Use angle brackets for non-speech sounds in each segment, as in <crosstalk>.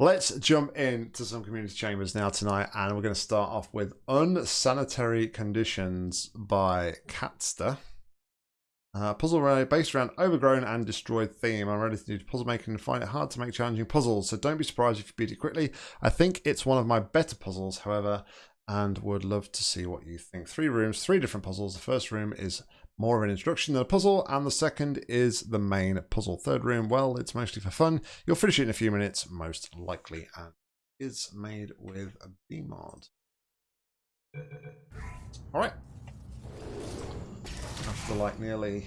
Let's jump into some community chambers now tonight, and we're going to start off with Unsanitary Conditions by Catster. Uh, puzzle array based around overgrown and destroyed theme. I'm ready to do puzzle making and find it hard to make challenging puzzles, so don't be surprised if you beat it quickly. I think it's one of my better puzzles, however, and would love to see what you think. Three rooms, three different puzzles. The first room is more of an introduction than a puzzle, and the second is the main puzzle. Third room, well, it's mostly for fun. You'll finish it in a few minutes, most likely, and is made with a BEEmod. All right. After like nearly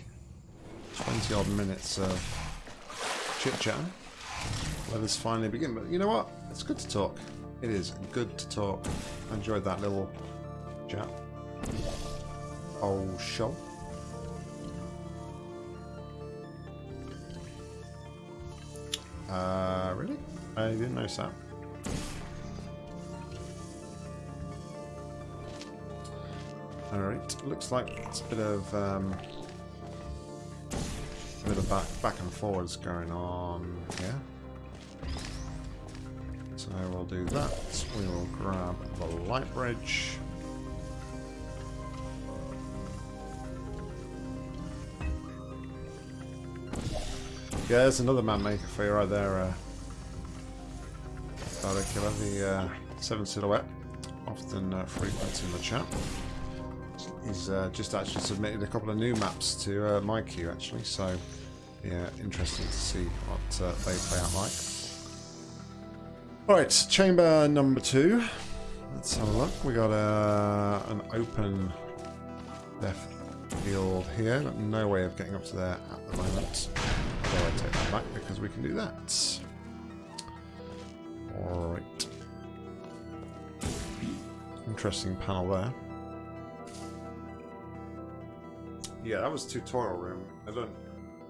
20 odd minutes of chit chat, let us finally begin. But you know what? It's good to talk. It is good to talk. I enjoyed that little chat. Oh, show. Uh, really? I didn't notice that. Alright, looks like it's a bit of, um, a bit of back, back and forwards going on here. So we'll do that. We will grab the light bridge. Yeah, there's another man maker for you right there, uh, the uh, Seven Silhouette, often uh, frequent in the chat. He's uh, just actually submitted a couple of new maps to uh, my queue, actually, so yeah, interesting to see what uh, they play out like. Alright, chamber number two. Let's have a look. We got uh, an open left field here. No way of getting up to there at the moment. So I take that back because we can do that. Alright. Interesting panel there. Yeah, that was tutorial room. I don't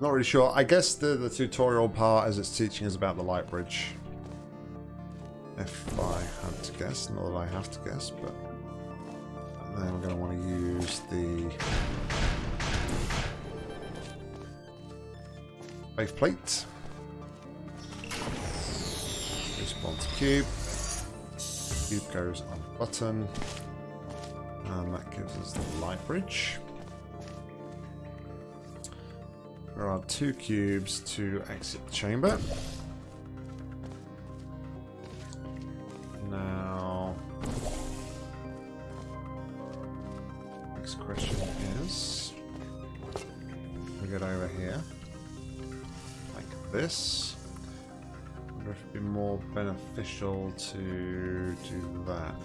not really sure. I guess the, the tutorial part as it's teaching is about the light bridge. If I had to guess, not that I have to guess, but then we're going to want to use the Wave plate. Respawn to cube. Cube goes on button. And that gives us the light bridge. There are two cubes to exit the chamber. Now, next question is, we get over here this. I wonder if it'd be more beneficial to do that.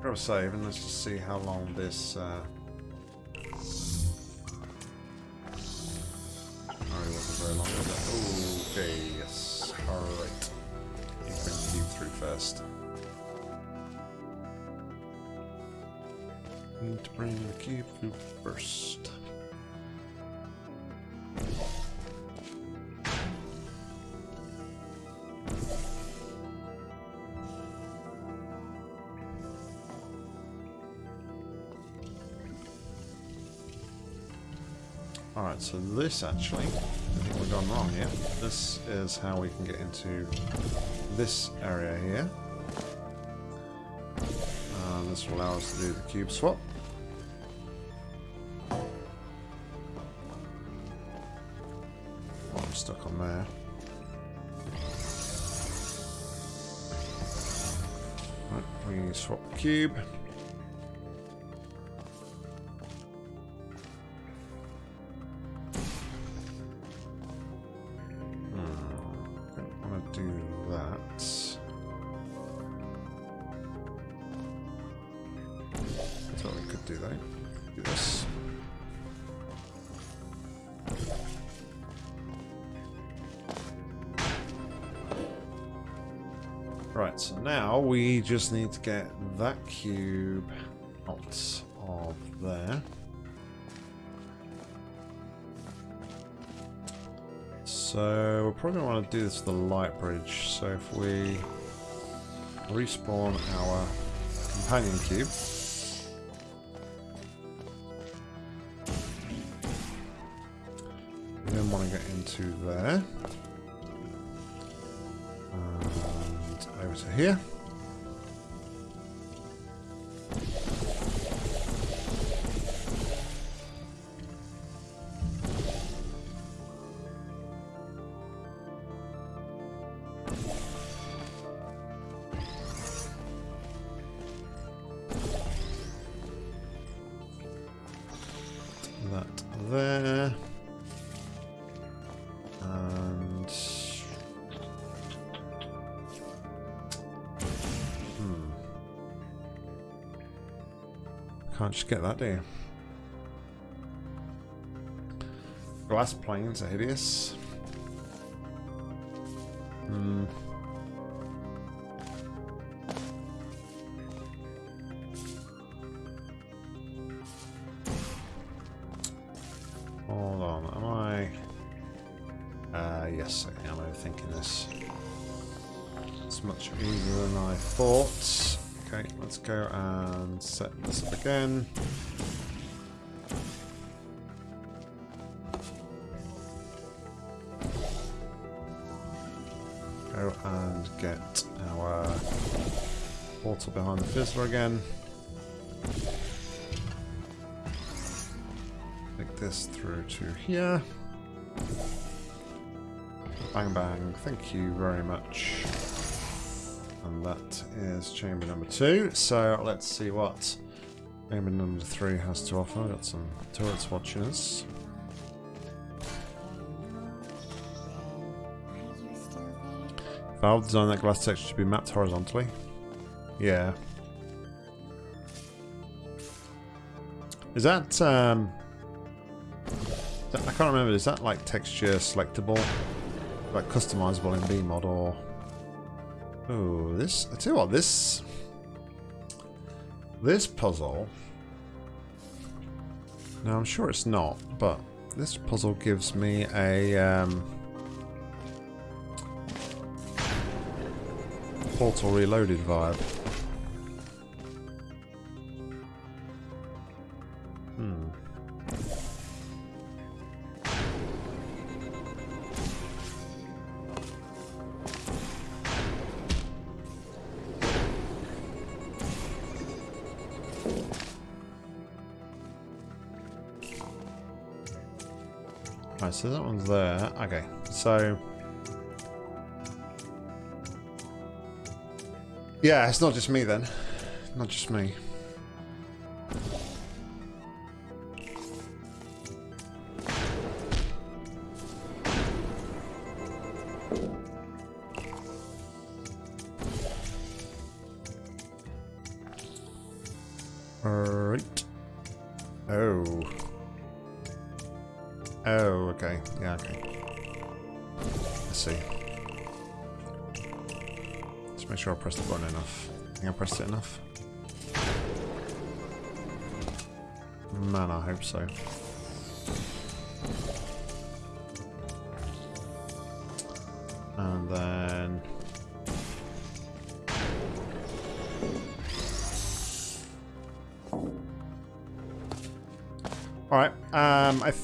Grab a save and let's just see how long this uh, Oh, very long? Okay, yes. Alright. Bring through first. Need to bring the cube through first. So this actually, I think we've gone wrong here. This is how we can get into this area here. And this will allow us to do the cube swap. Oh, I'm stuck on there. Right, we swap the cube. Just need to get that cube out of there. So we're probably going to want to do this with the light bridge. So if we respawn our companion cube. Can't just get that, do you? Glass planes are hideous. Portal behind the fizzler again. Take this through to here. Bang bang, thank you very much. And that is chamber number two. So let's see what chamber number three has to offer. I got some turrets watching us. Valve designed that glass texture to be mapped horizontally. Yeah. Is that, um... I can't remember, is that like texture selectable? Like customizable in BEEmod or... Oh, this... I tell you what, this... This puzzle... Now, I'm sure it's not, but this puzzle gives me a... Um, Portal Reloaded vibe. So that one's there. Okay, so... Yeah, it's not just me then. Not just me.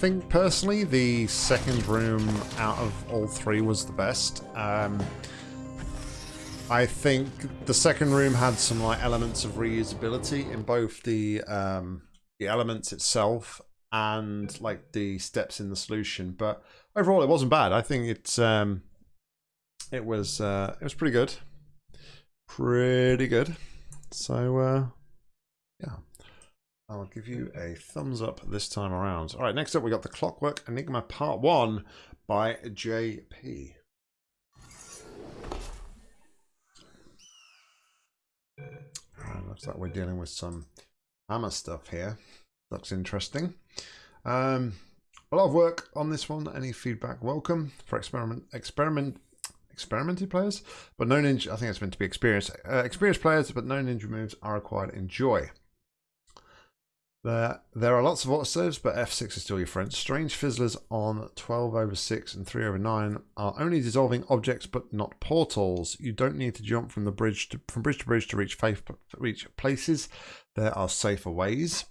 Think personally the second room out of all three was the best. Um, I think the second room had some like elements of reusability in both the um, the elements itself and like the steps in the solution. But overall, it wasn't bad. I think it's um, it was uh, it was pretty good, pretty good. So uh, yeah. I'll give you a thumbs up this time around. All right, next up we got the Clockwork Enigma Part 1 by JP. looks like we're dealing with some hammer stuff here. Looks interesting. Um, a lot of work on this one. Any feedback welcome for experiment experiment experimented players, but no ninja. I think it's meant to be experienced uh, experienced players, but no ninja moves are required. Enjoy. There, there are lots of autosaves, but F6 is still your friend. Strange Fizzlers on 12 over 6 and 3 over 9 are only dissolving objects, but not portals. You don't need to jump from the bridge to, from bridge to bridge to reach, faith, reach places. There are safer ways.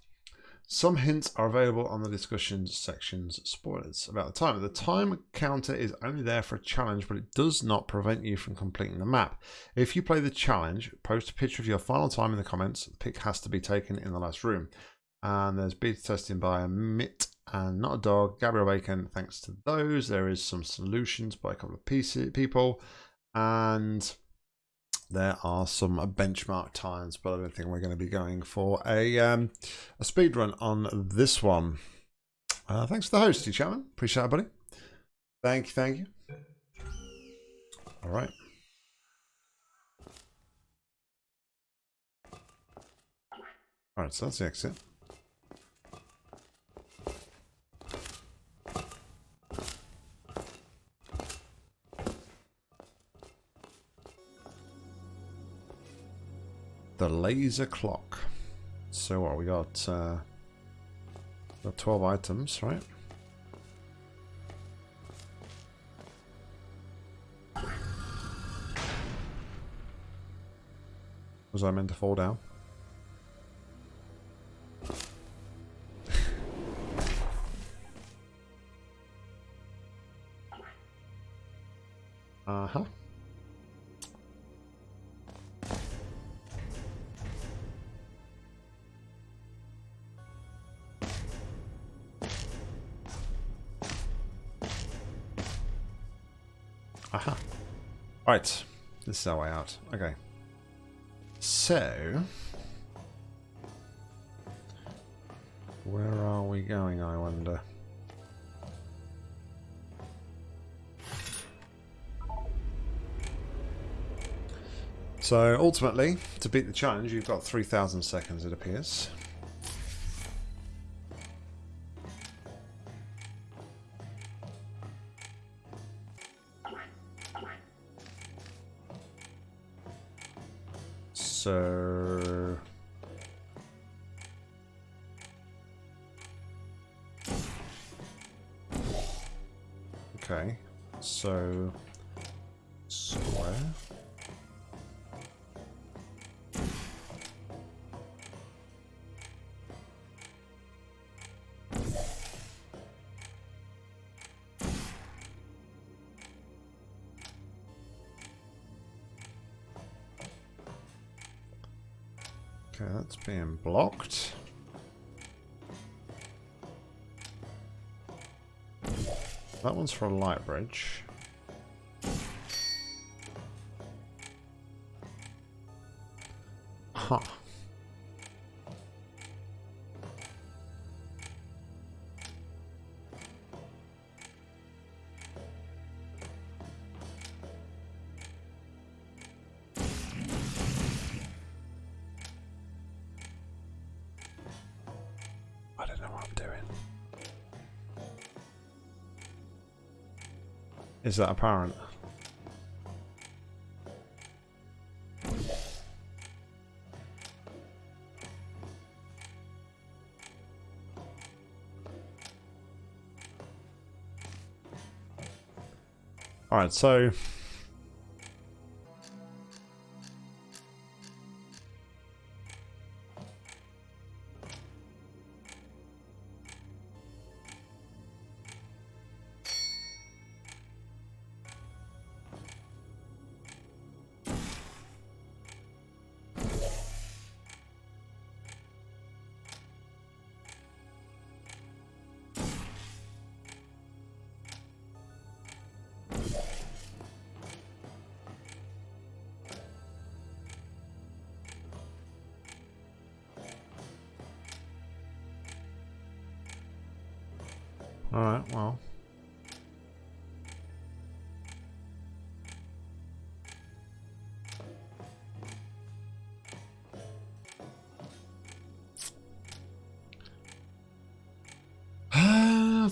Some hints are available on the discussions section's spoilers about the time. The time counter is only there for a challenge, but it does not prevent you from completing the map. If you play the challenge, post a picture of your final time in the comments. The pic has to be taken in the last room. And there's beta testing by a Mitt and Not a Dog, Gabriel Bacon. Thanks to those, there is some solutions by a couple of PC people. And there are some benchmark times, but I don't think we're going to be going for a um, a speed run on this one. Uh, thanks to the host, you Chapman. Appreciate it, buddy. Thank you, thank you. All right. All right, so that's the exit. The laser clock. So what we got? Uh, got twelve items, right? Was I meant to fall down? Right. This is our way out. Okay. So... Where are we going, I wonder? So, ultimately, to beat the challenge, you've got 3,000 seconds, it appears. One's for a light bridge. Huh. Is that apparent? Alright, so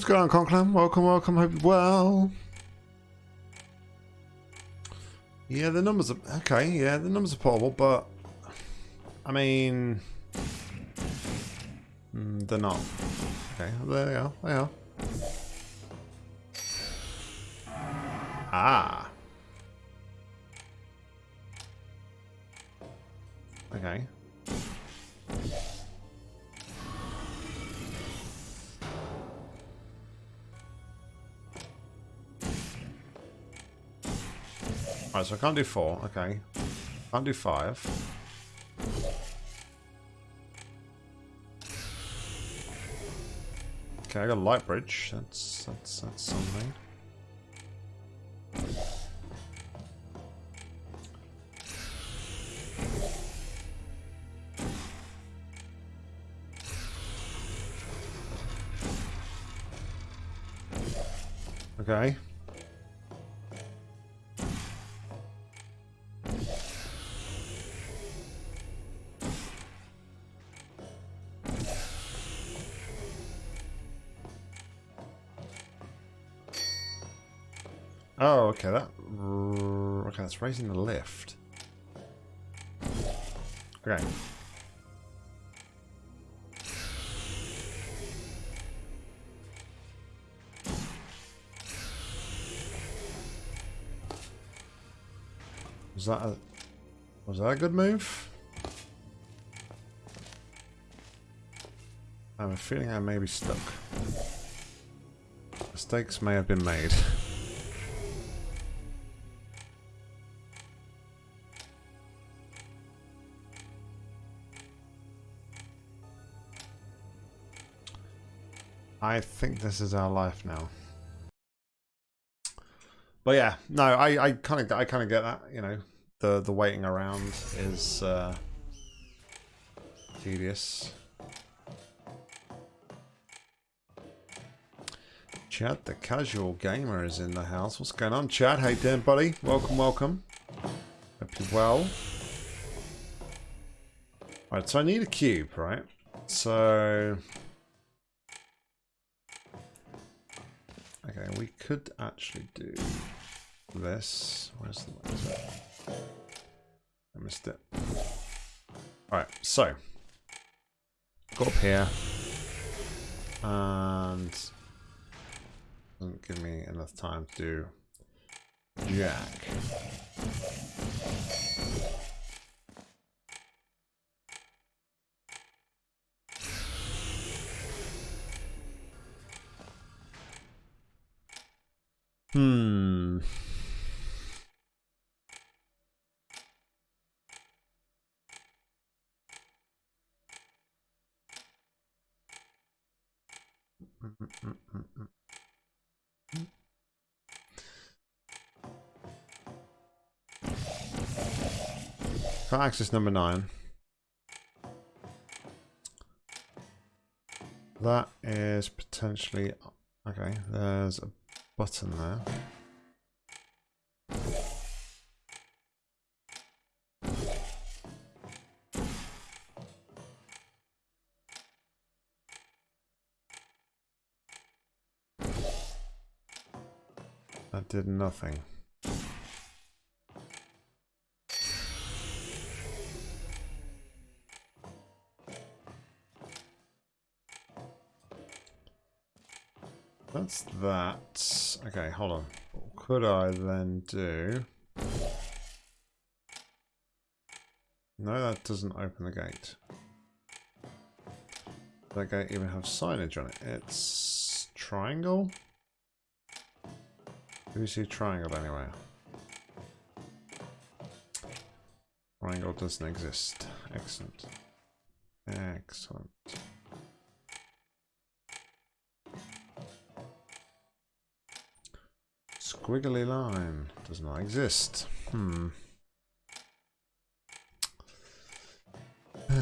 going on, Conclam? Welcome, welcome, hope well. Yeah, the numbers are... Okay, yeah, the numbers are portable, but... I mean... mm, they're not. Okay, there they are, they are. So I can't do four. Okay. Can't do five. Okay, I got a light bridge. That's that's that's something. Okay. Raising the lift. Okay. Was that a... Was that a good move? I have a feeling I may be stuck. Mistakes may have been made. <laughs> I think this is our life now. But yeah, no, I I kind of I kind of get that. You know, the the waiting around is uh, tedious. Chad, the casual gamer, is in the house. What's going on, Chad? Hey, doing, buddy? Welcome, welcome. Hope you're well. Right, so I need a cube, right? So Okay, we could actually do this. Where's the it? I missed it. Alright, so go up here and doesn't give me enough time to do jack. Hmm. For axis number nine. That is potentially okay. There's a button there. That did nothing. Okay, hold on. What could I then do? No, that doesn't open the gate. That gate even have signage on it? It's triangle? Do we see triangle anywhere? Triangle doesn't exist. Excellent. Excellent. Squiggly line does not exist. Hmm. <laughs>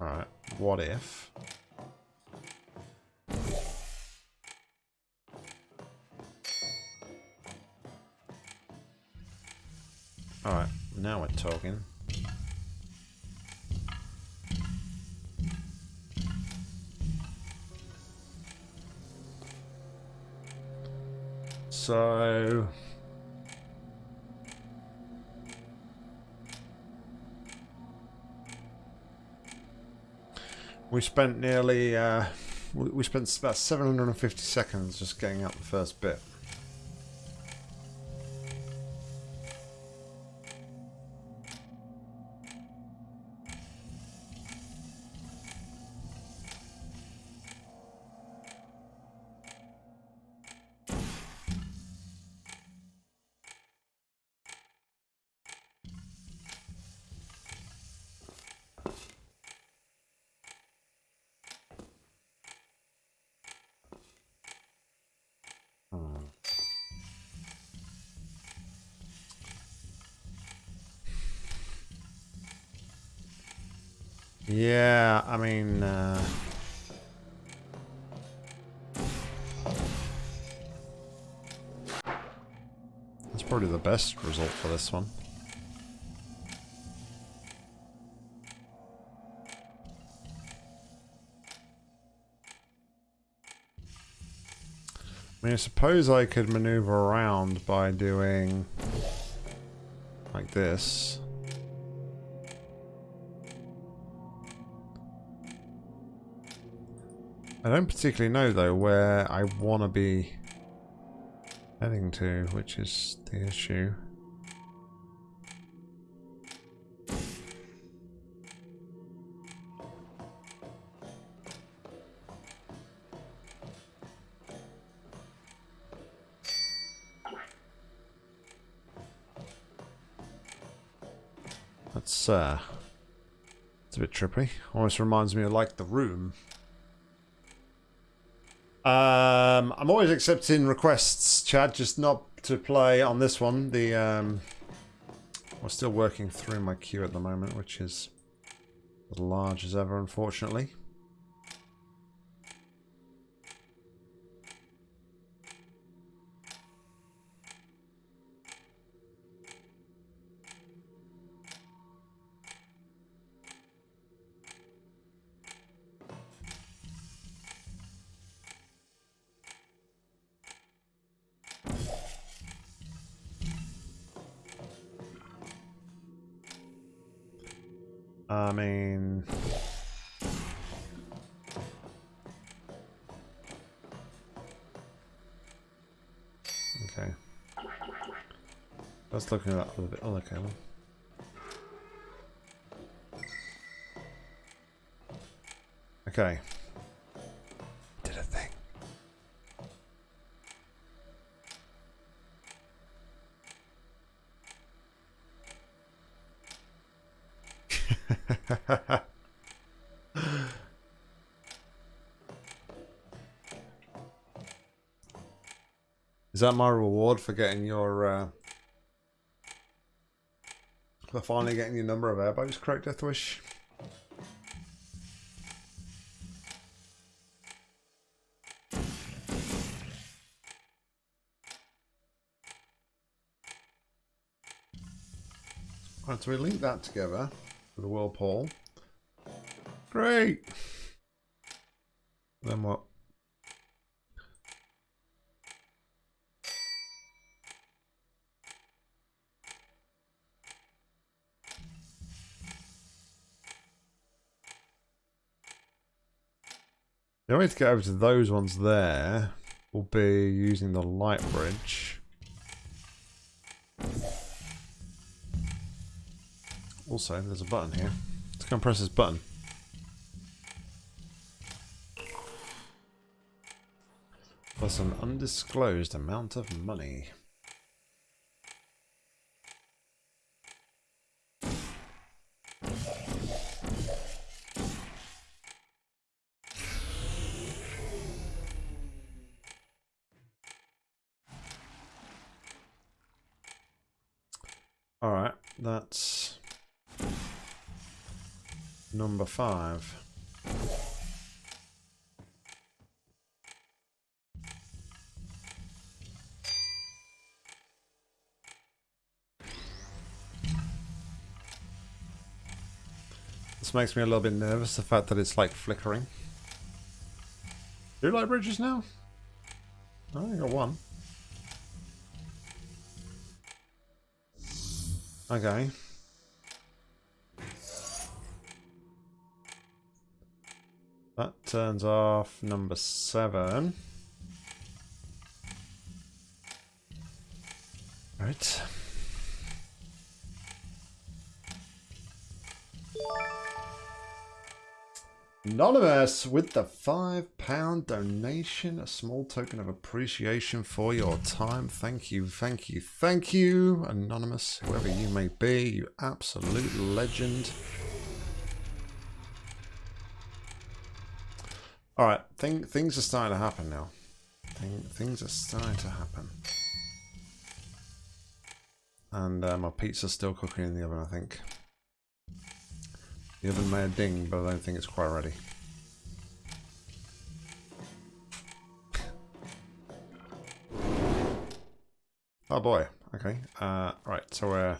Alright, what if... Alright, now we're talking. So... We spent nearly, uh, we spent about 750 seconds just getting up the first bit. This one. I mean, I suppose I could maneuver around by doing like this. I don't particularly know though where I want to be heading to, which is the issue. That's uh, it's a bit trippy. Almost reminds me of like the room. Um, I'm always accepting requests, Chad, just not to play on this one. The um, I'm still working through my queue at the moment, which is as large as ever, unfortunately. Let's at that a little bit. Oh, okay. Okay. Did a thing. <laughs> Is that my reward for getting your uh, for finally getting your number of airboats correct, Deathwish? Right, so we link that together with a whirlpool. Great. Way to get over to those ones there will be using the light bridge. Also, there's a button here. Let's go and press this button. Plus an undisclosed amount of money. Alright, that's number five. This makes me a little bit nervous, the fact that it's like flickering. Do light bridges now? I only got one. Okay. That turns off number seven. Right. Anonymous with the £5 donation, a small token of appreciation for your time. Thank you, thank you, thank you, Anonymous, whoever you may be, you absolute legend. Alright, thing, things are starting to happen now. Thing, things are starting to happen. And uh, my pizza's still cooking in the oven, I think. The oven may have ding, but I don't think it's quite ready. Oh boy. Okay. Uh, right. So we're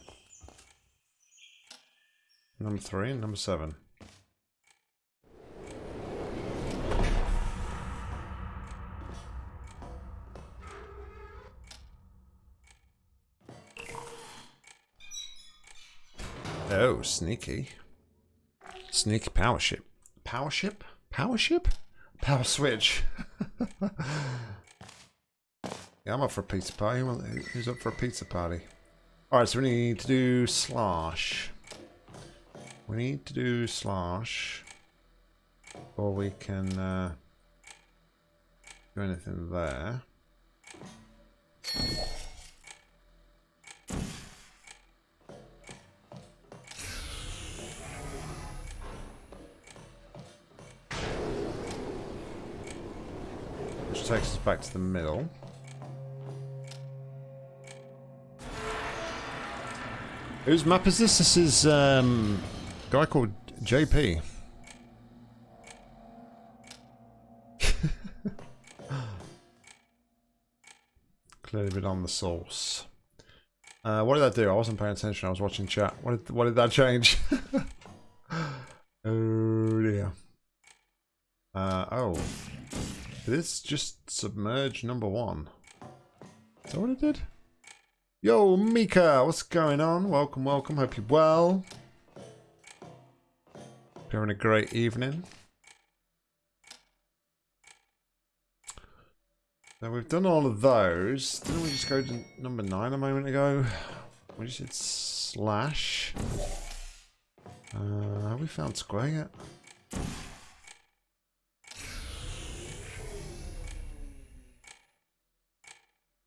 number three and number seven. Oh, sneaky. Sneaky power ship. Power ship? Power ship? Power switch. <laughs> yeah, I'm up for a pizza party. Who's up for a pizza party? Alright, so we need to do slash. We need to do slash. Or we can uh, do anything there. Takes us back to the middle. Whose map is this? This is um, a guy called JP. <laughs> Clearly been on the source. Uh, what did that do? I wasn't paying attention. I was watching chat. What did what did that change? <laughs> oh dear. Uh, oh. This just submerge number one? Is that what it did? Yo, Mika, what's going on? Welcome, welcome. Hope you're well. You're having a great evening. Now we've done all of those. Didn't we just go to number nine a moment ago? We just did slash. Uh, have we found square yet?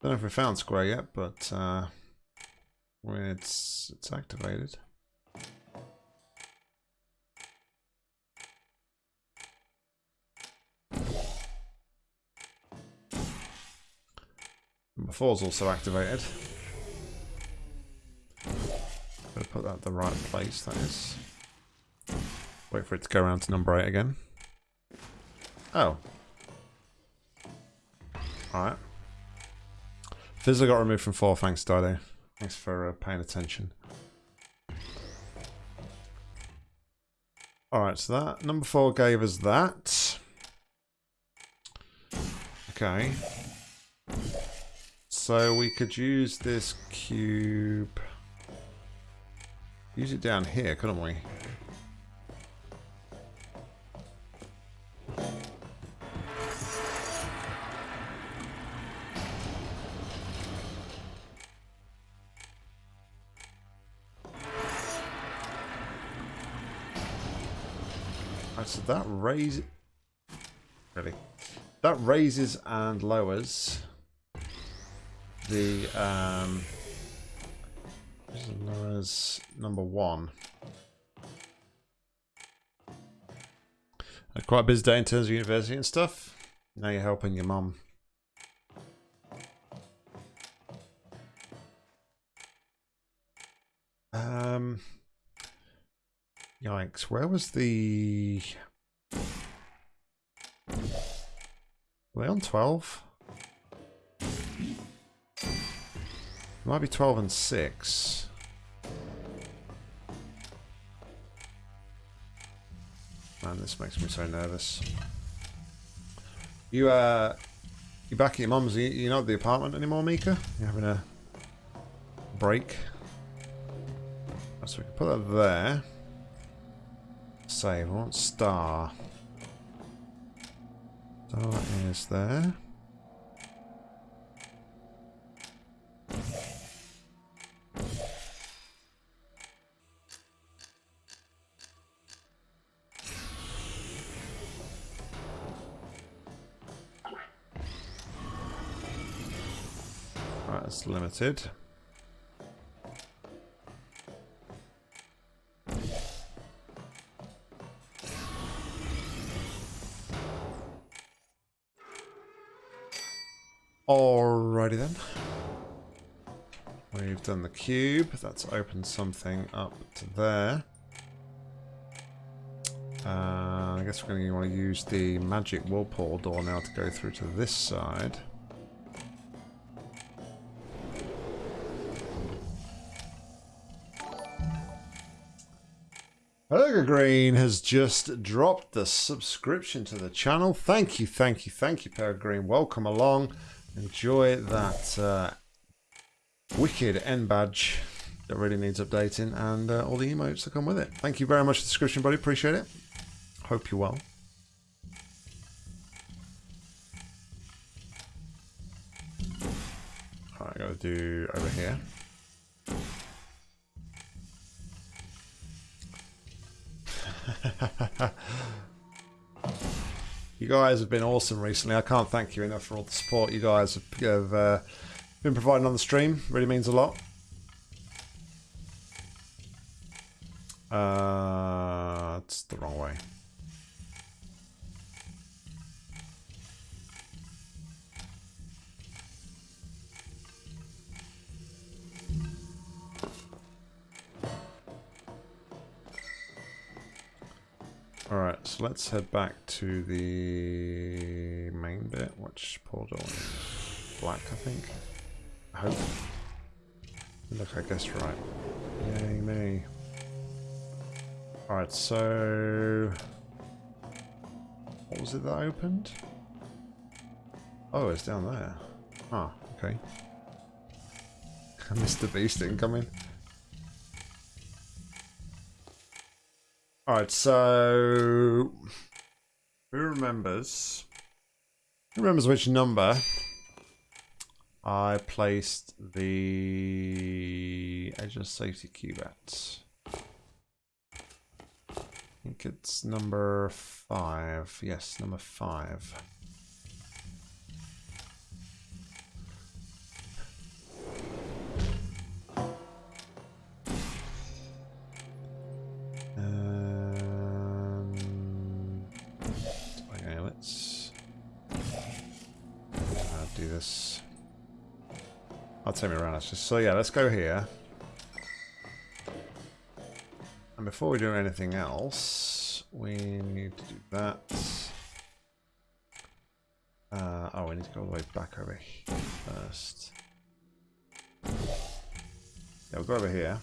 Don't know if we found square yet, but uh, it's it's activated. Number four is also activated. Gotta put that in the right place, that is. Wait for it to go around to number eight again. Oh. Alright. Fizzle got removed from four, thanks Dido. Thanks for uh, paying attention. Alright, so that number four gave us that. Okay. So we could use this cube. Use it down here, couldn't we? That raises... Really? That raises and lowers the... Um, lowers number one. Quite a busy day in terms of university and stuff. Now you're helping your mum. Um... Yikes, where was the... Were they on 12? It Might be 12 and 6. Man, this makes me so nervous. You, uh... You back at your mum's? You're not at the apartment anymore, Mika? You're having a break? So we can put that there. Save. I want star. Oh, Star is there. It's limited. Cube. That's opened something up to there. Uh, I guess we're going to want to use the magic whirlpool door now to go through to this side. Peregrine has just dropped the subscription to the channel. Thank you, thank you, thank you, Peregrine. Welcome along. Enjoy that uh, wicked end badge that really needs updating and uh, all the emotes that come with it. Thank you very much for the subscription, buddy. Appreciate it. Hope you're well. Alright, I gotta do over here. <laughs> you guys have been awesome recently. I can't thank you enough for all the support you guys have, have uh, been providing on the stream. Really means a lot. Uh, it's the wrong way. Alright, so let's head back to the main bit, which portal is black, I think. I hope. Look, I guess right. Yay me. Alright, so... What was it that opened? Oh, it's down there. Ah, okay. <laughs> Mr. Beast incoming. Alright, so... Who remembers... Who remembers which number I placed the edgeless safety cube at? I think it's number five. Yes, number five. Take me around actually. So yeah, let's go here. And before we do anything else, we need to do that. Uh, oh, we need to go all the way back over here first. Yeah, we'll go over here.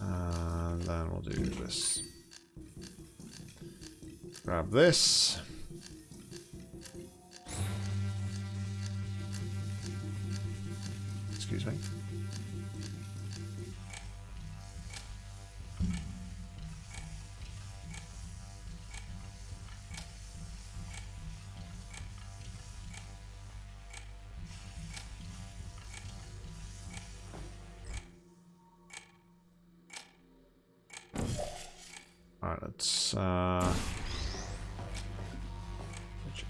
And then we'll do this. Grab this. Excuse me. Alright, let's uh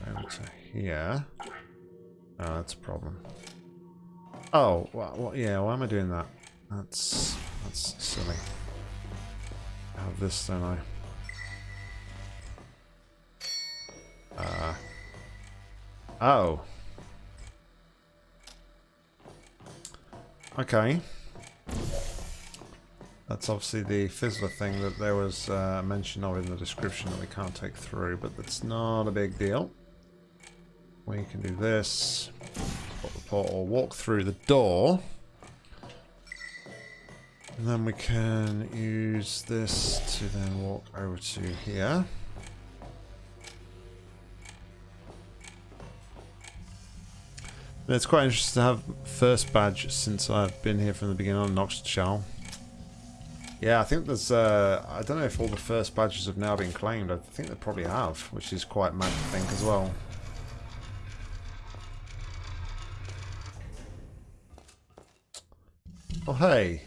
over to here. Oh, that's a problem. Oh, well, well, yeah, why am I doing that? That's, that's silly. I have this, don't I? Uh, oh. Okay. That's obviously the fizzler thing that there was uh, mention of in the description that we can't take through, but that's not a big deal. We can do this portal, walk through the door. And then we can use this to then walk over to here. it's quite interesting to have first badge since I've been here from the beginning on Noxus Shell. Yeah, I think there's, uh, I don't know if all the first badges have now been claimed. I think they probably have, which is quite mad to think as well. Oh, hey.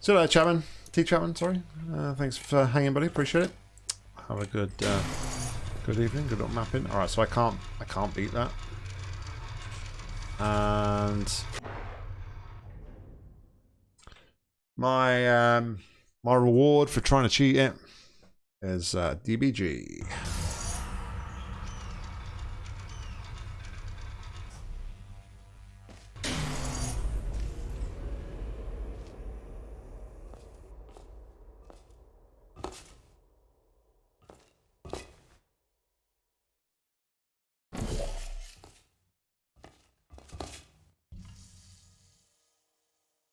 So there, Chapman. T Chapman, sorry. Uh, thanks for hanging, buddy. Appreciate it. Have a good uh, good evening. Good little mapping. Alright, so I can't I can't beat that. And my um, my reward for trying to cheat it is uh, DBG.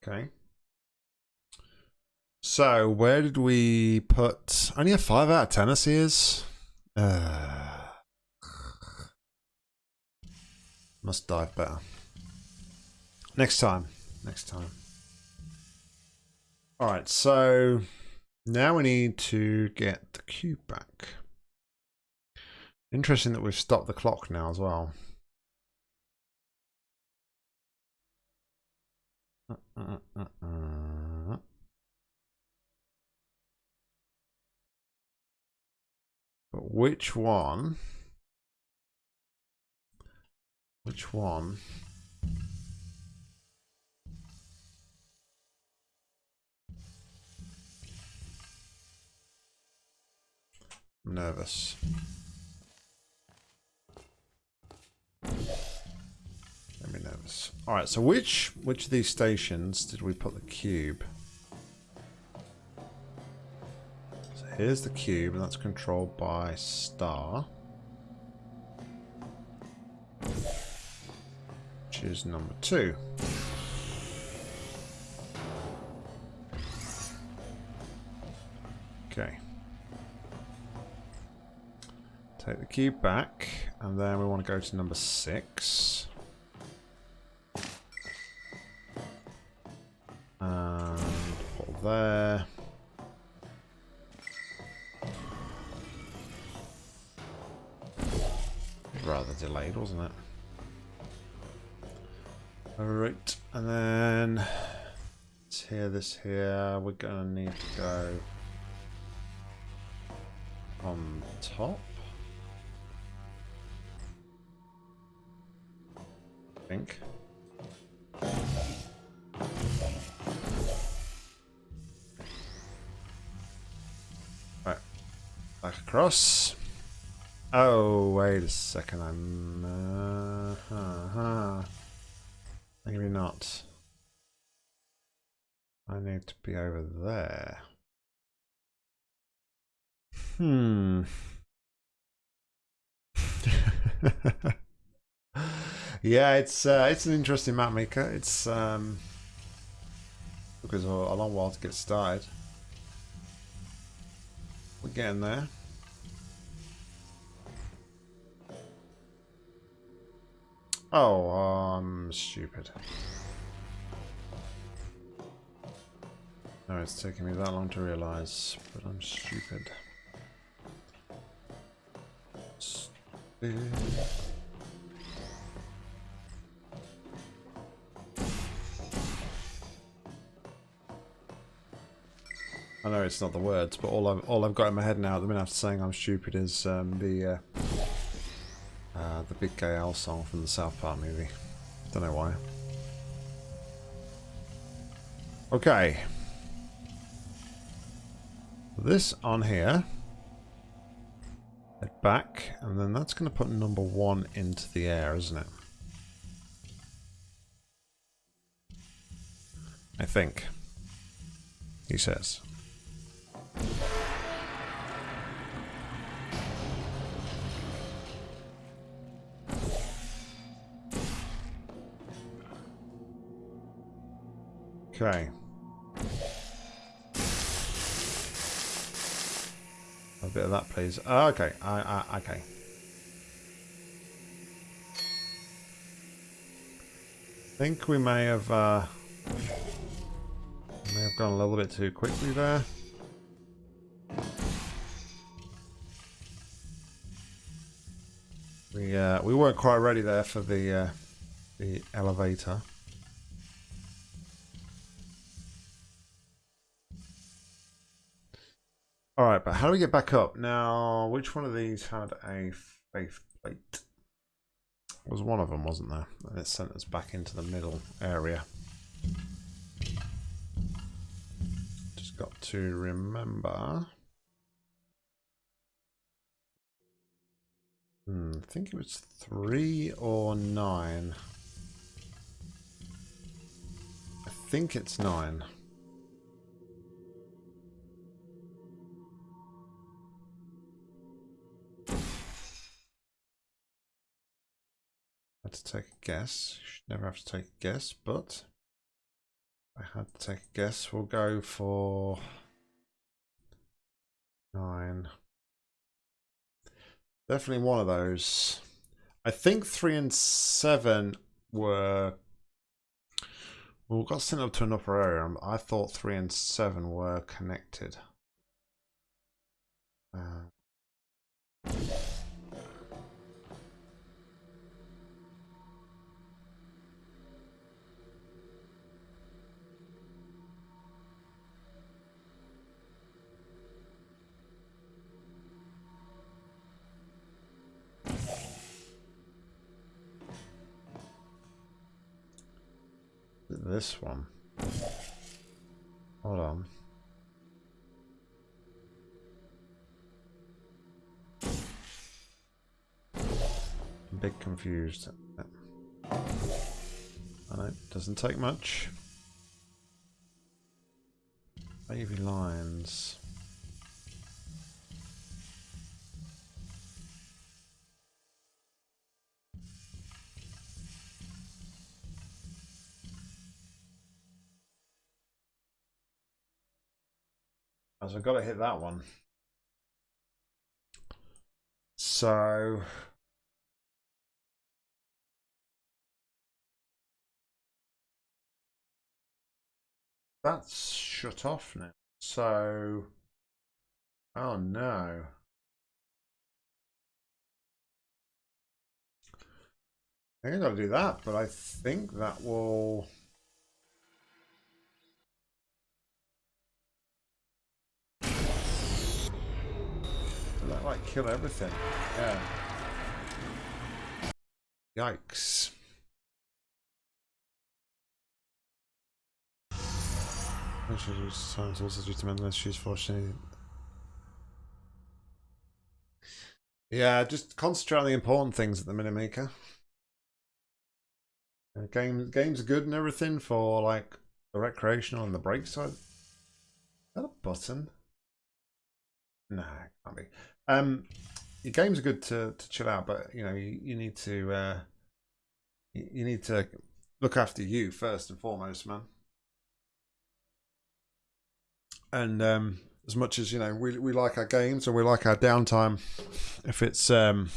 Okay. So, where did we put... Only a 5 out of 10 us is? Uh, must dive better. Next time. Next time. Alright, so... Now we need to get the cube back. Interesting that we've stopped the clock now as well. Uh, uh, uh, which one? Which one? I'm nervous. Let me nervous. All right. So which which of these stations did we put the cube? Here's the cube, and that's controlled by star, which is number two. Okay. Take the cube back, and then we want to go to number six. And put there. Delayed, wasn't it? Alright, and then here, this here. We're gonna need to go on top. I think. Right. Back across. Oh, wait a second. I'm... Uh, huh, huh. Maybe not. I need to be over there. Hmm. <laughs> yeah, it's uh, it's an interesting map maker. It's um because a, a long while to get started. We're getting there. Oh, I'm stupid. No, it's taking me that long to realize, but I'm stupid. Stupid. I know it's not the words, but all I've all I've got in my head now at the minute after saying I'm stupid is um, the uh, the Big Gay Al song from the South Park movie. Don't know why. Okay. This on here. Head back, and then that's going to put number one into the air, isn't it? I think. He says. Okay. A bit of that, please. Oh, okay. I, okay. I think we may have uh, may have gone a little bit too quickly there. We uh, we weren't quite ready there for the uh, the elevator. All right, but how do we get back up? Now, which one of these had a faith plate? It was one of them, wasn't there? And it sent us back into the middle area. Just got to remember. Hmm, I think it was three or nine. I think it's nine. Had to take a guess. Should never have to take a guess, but I had to take a guess. We'll go for nine. Definitely one of those. I think three and seven were. Well, we got sent up to an upper area. I thought three and seven were connected. Uh, this one. Hold on. I'm a bit confused. I it doesn't take much. Baby lines. So I've got to hit that one. So that's shut off now. So oh no. I think to do that, but I think that will like kill everything? Yeah. Yikes. Times also due to mental issues, fortunately. Yeah, just concentrate on the important things at the minute. Uh, game, games are good and everything for like the recreational and the break side. Is that a button? No, can't be. Um, your games are good to, to chill out, but you know you, you need to uh, you, you need to look after you first and foremost, man. And um, as much as you know, we we like our games and we like our downtime. If it's um,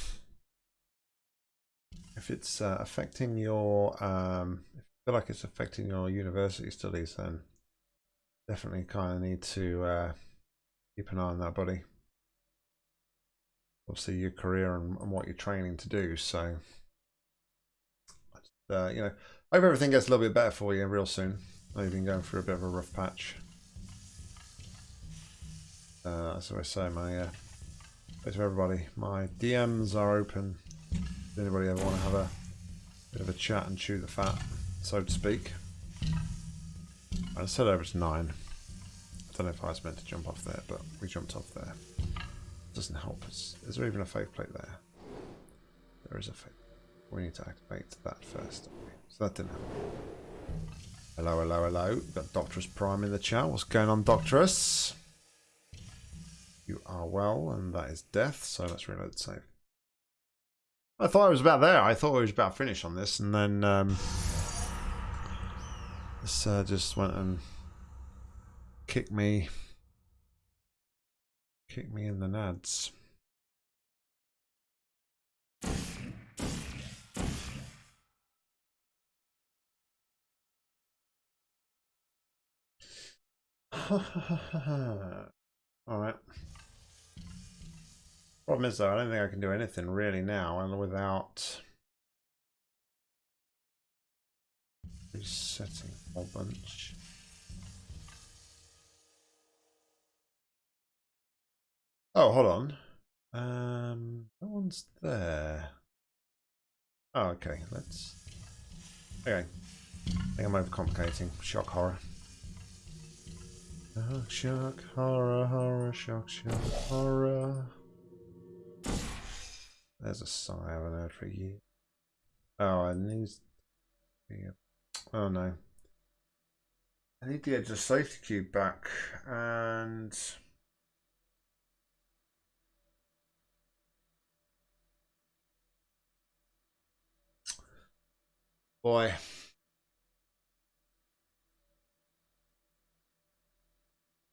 if it's uh, affecting your um, if you feel like it's affecting your university studies, then definitely kind of need to uh, keep an eye on that, buddy obviously your career and, and what you're training to do. So, uh, you know, hope everything gets a little bit better for you real soon. I know you've been going through a bit of a rough patch. Uh, as I say, my uh, to everybody, my DMs are open. Does anybody ever want to have a bit of a chat and chew the fat, so to speak? I said over to nine. I don't know if I was meant to jump off there, but we jumped off there doesn't help us. Is there even a faith plate there? There is a faith. We need to activate that first. So that didn't happen. Hello, hello, hello. We've got Doctorus Prime in the chat. What's going on, Doctorus? You are well, and that is death, so let's reload the save. I thought I was about there. I thought I was about finished on this, and then um, this uh, just went and kicked me Kick me in the nads. <laughs> Alright. Problem is though, I don't think I can do anything really now and without resetting a whole bunch. Oh, hold on. Um, that one's there. Oh, okay. Let's. Okay. I think I'm overcomplicating. Shock horror. Shock, shock, horror, horror, shock, shock, horror. There's a I haven't heard for years. Oh, I need. Oh no. I need the edgeless safety cube back and. Boy.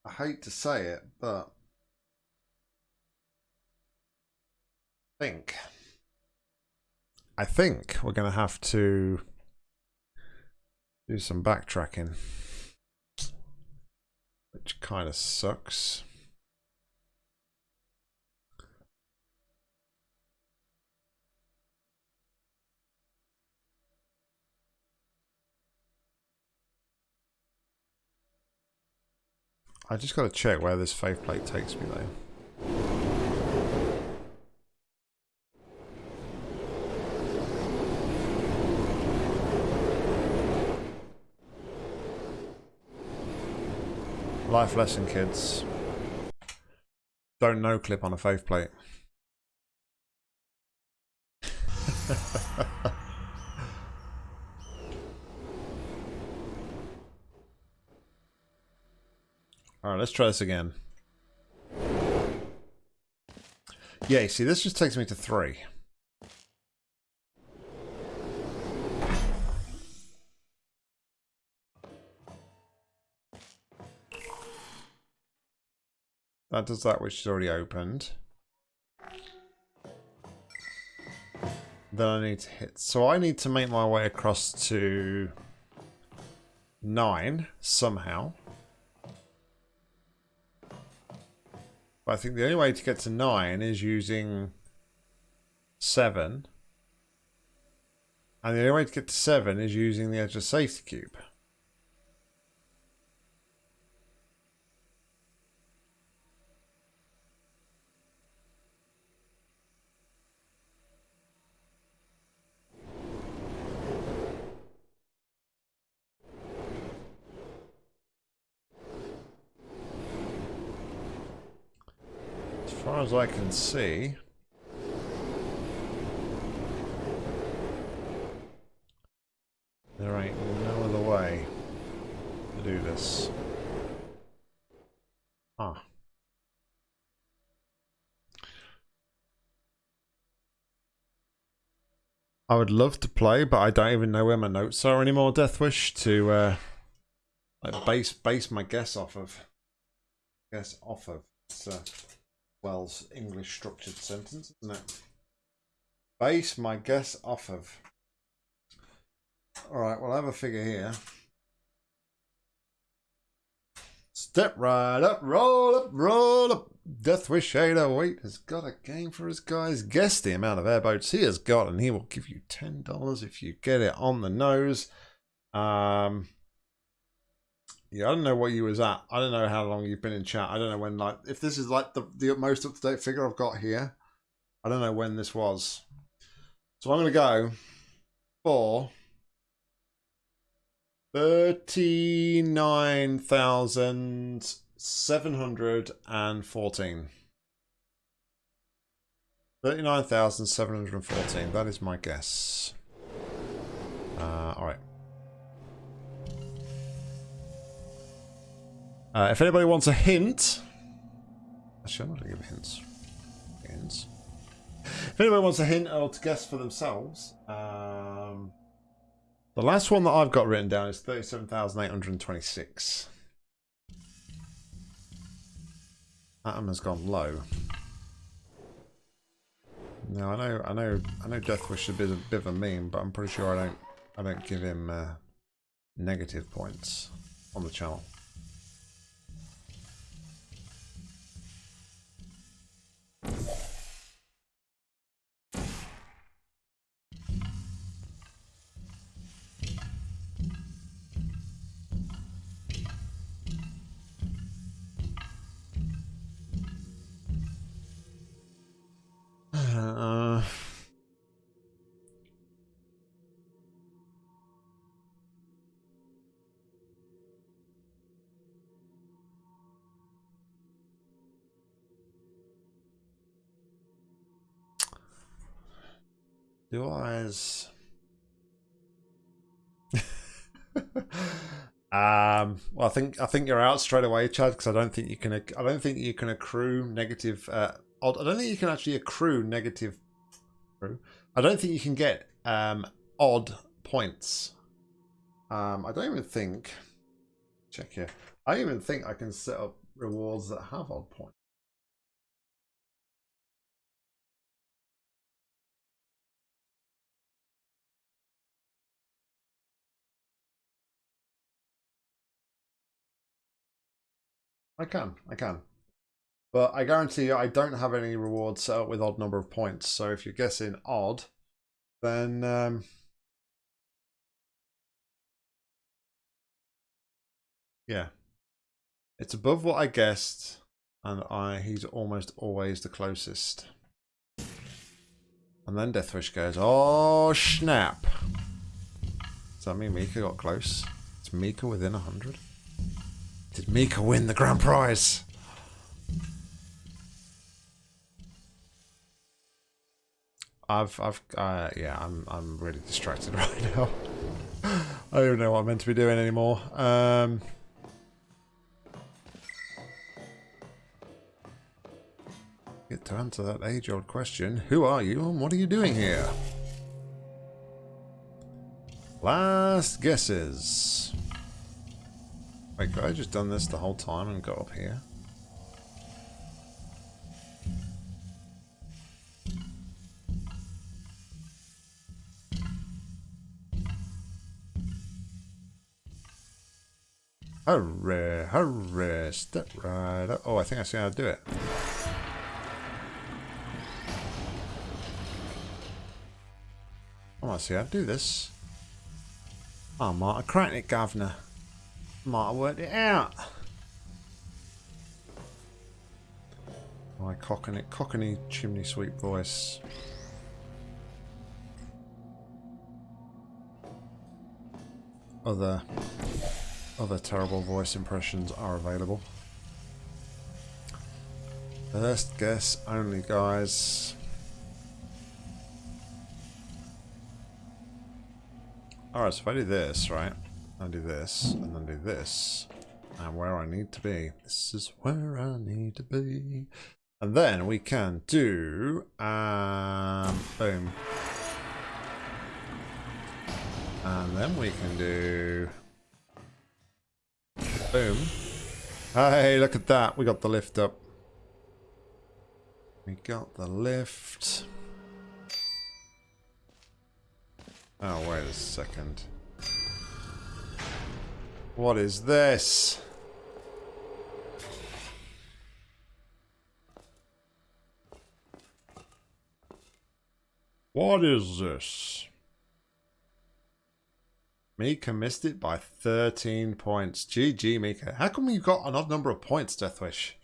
I hate to say it, but I think I think we're going to have to do some backtracking, which kind of sucks. I just got to check where this faith plate takes me though. Life lesson, kids. Don't no clip on a faith plate. <laughs> Alright, let's try this again. Yeah, see, this just takes me to three. That does that which is already opened. Then I need to hit... So I need to make my way across to... 9, somehow. But I think the only way to get to 9 is using 7. And the only way to get to 7 is using the edgeless safety cube. As I can see, there ain't no other way to do this. Ah. I would love to play, but I don't even know where my notes are anymore, Deathwish, to uh, like base base my guess off of. Guess off of. So. Wells English structured sentence, isn't it? Base my guess off of. Alright, well I have a figure here. Step right up, roll up, roll up. Death Deathwish 808 has got a game for his guys. Guess the amount of airboats he has got, and he will give you $10 if you get it on the nose. Um, yeah, I don't know what you was at. I don't know how long you've been in chat. I don't know when, like, if this is like the, the most up to date figure I've got here. I don't know when this was. So I'm to go for 39,714. 39,714. That is my guess. Uh, all Uh, if anybody wants a hint... Actually, I'm not going to give hints. Hints. If anybody wants a hint or to guess for themselves, um, the last one that I've got written down is 37,826. Atom has gone low. Now I know, I know, I know. Deathwish is a bit, a bit of a meme, but I'm pretty sure I don't, I don't give him uh, negative points on the channel. Uh, Do eyes. <laughs> um. Well, I think I think you're out straight away, Chad, because I don't think you can. I don't think you can accrue negative. Uh. I don't think you can actually accrue negative. I don't think you can get um odd points. Um. I don't even think. Check here. I don't even think I can set up rewards that have odd points. I can, I can. But I guarantee you I don't have any rewards set up with odd number of points. So if you're guessing odd, then um, yeah. It's above what I guessed, and I he's almost always the closest. And then Deathwish goes, oh snap. Does that mean Mika got close? It's Mika within 100? Did Mika win the grand prize? I've, I've, uh, yeah, I'm, I'm really distracted <laughs> right now. I don't even know what I'm meant to be doing anymore. Um, get to answer that age-old question. Who are you and what are you doing here? Last guesses. Wait, could I just done this the whole time and got up here? Hurry, hurry, step right up. Oh, I think I see how to do it. I see how to do this. Ah, oh, Marta, crack it, governor. Might have worked it out. My cockney, cockney chimney sweep voice. Other, other terrible voice impressions are available. First guess only, guys. Alright, so if I do this, right? I do this, and then do this. And where I need to be. This is where I need to be. And then we can do... Um, boom. And then we can do... Boom. Hey, look at that. We got the lift up. We got the lift. Oh, wait a second. What is this? What is this? Mika missed it by 13 points. GG, Mika. How come you got an odd number of points, Deathwish?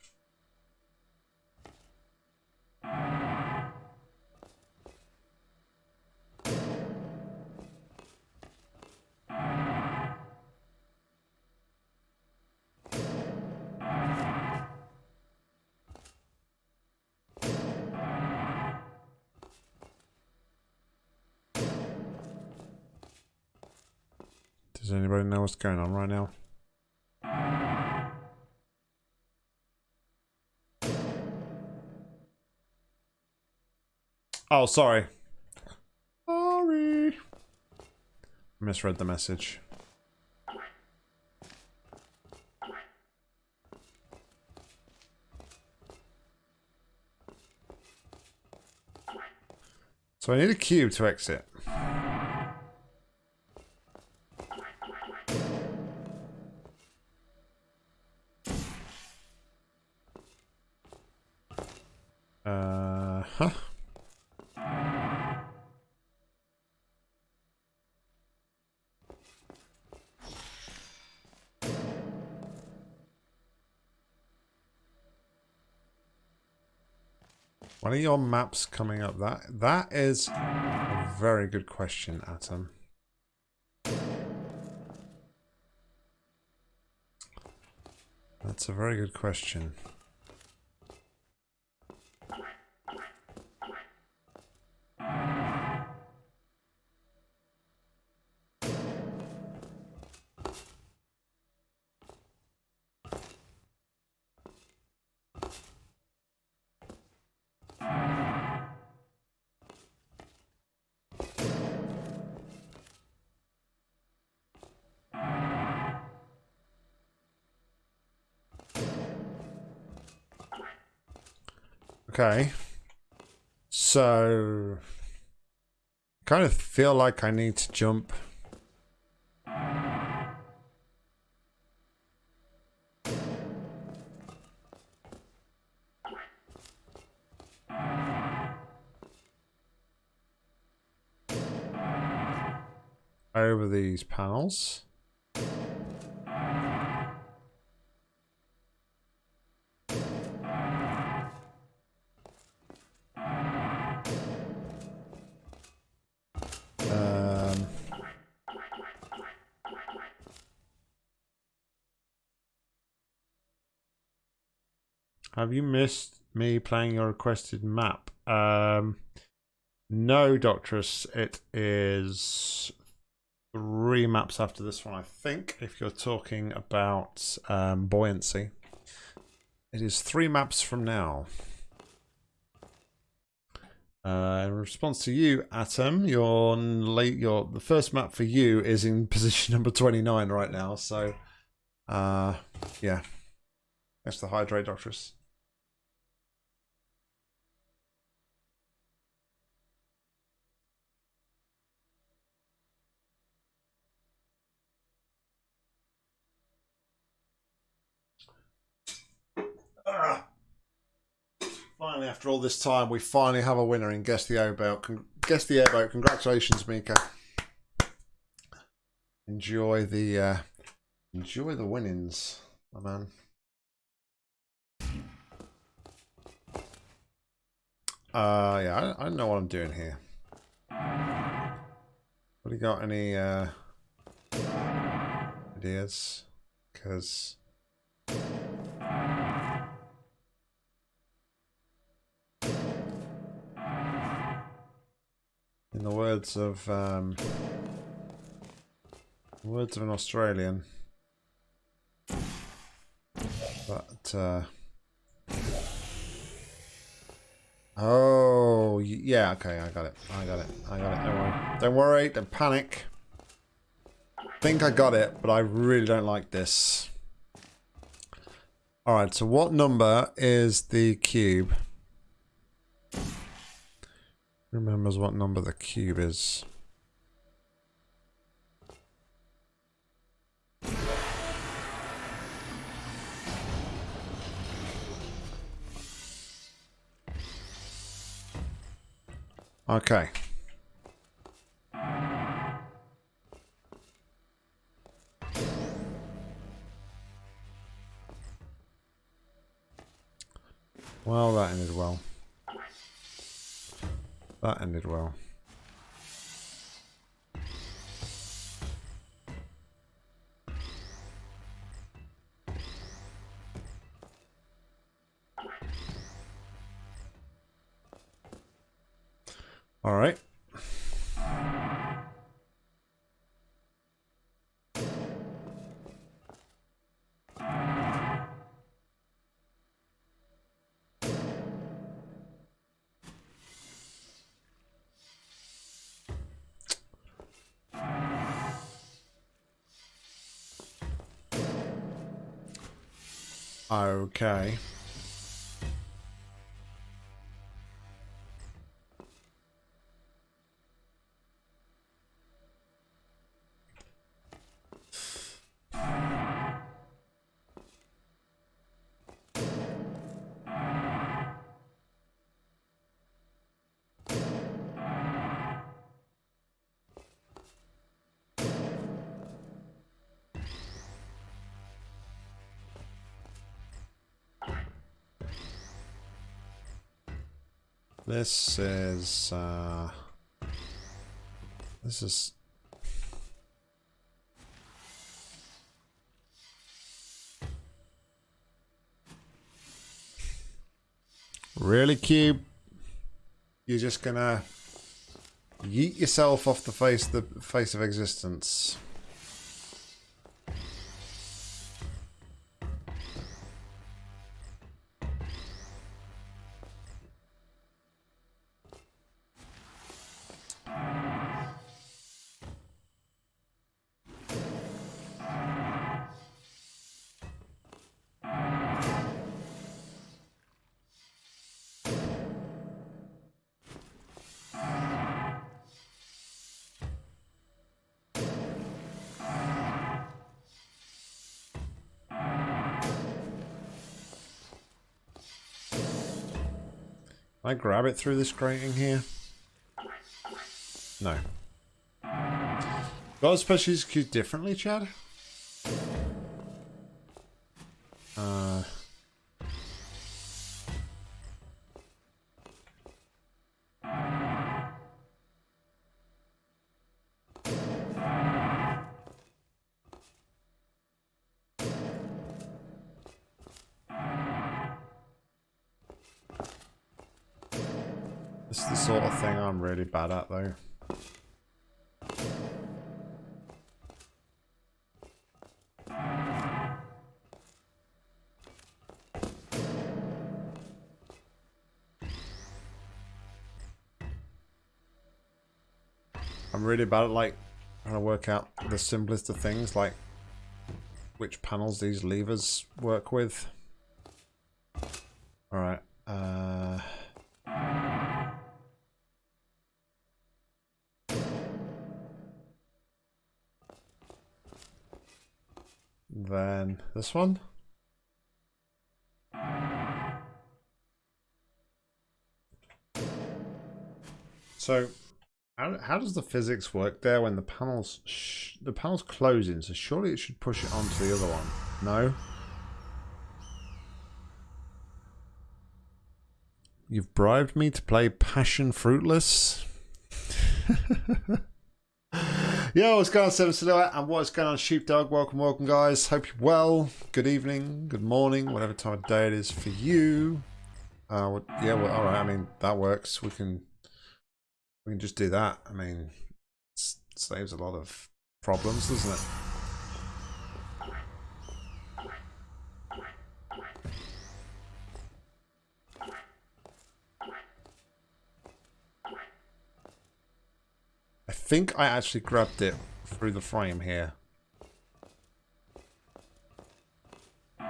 Does anybody know what's going on right now? Oh, sorry. Sorry. Misread the message. So I need a cube to exit. Of your maps coming up? That that is a very good question, Atom. That's a very good question. Okay. So, kind of feel like I need to jump. Over these panels. Missed me playing your requested map? Um, no, Doctress. It is three maps after this one, I think, if you're talking about um, buoyancy. It is three maps from now. Uh, in response to you, Atom, your late, your the first map for you is in <laughs> position number twenty nine right now. So, uh, yeah, that's the hydrate doctress. Ah. Finally, after all this time, we finally have a winner in Guess the Airboat. Con- Guess the Airboat. Congratulations, Mika. Enjoy the uh, enjoy the winnings, my man. Uh, yeah, I, I don't know what I'm doing here. What do you got any uh, ideas? Because in the words of um, words of an Australian, but uh, oh yeah, okay, I got it, I got it, I got it. Don't worry, don't worry, don't panic. think I got it, but I really don't like this. All right, so what number is the cube? Remembers what number the cube is. Okay. Well, that ended well. That ended well. All right. Okay. This is, uh, this is, really cube. You're just gonna yeet yourself off the face, the face of existence. I grab it through this grating here? No. God especially execute differently, Chad? Bad at, though. I'm really bad at like trying to work out the simplest of things, like which panels these levers work with. This one. So, how, how does the physics work there when the panels the panel's closing? So surely it should push it onto the other one. No. You've bribed me to play Passion Fruitless. <laughs> Yo, what's going on, Seven Silhouette, and what's going on, Sheepdog? Welcome, welcome, guys. Hope you're well. Good evening, good morning, whatever time of day it is for you. Uh, well, yeah, well, all right. I mean, that works. We can we can just do that. I mean, it saves a lot of problems, doesn't it? Think I actually grabbed it through the frame here. <laughs>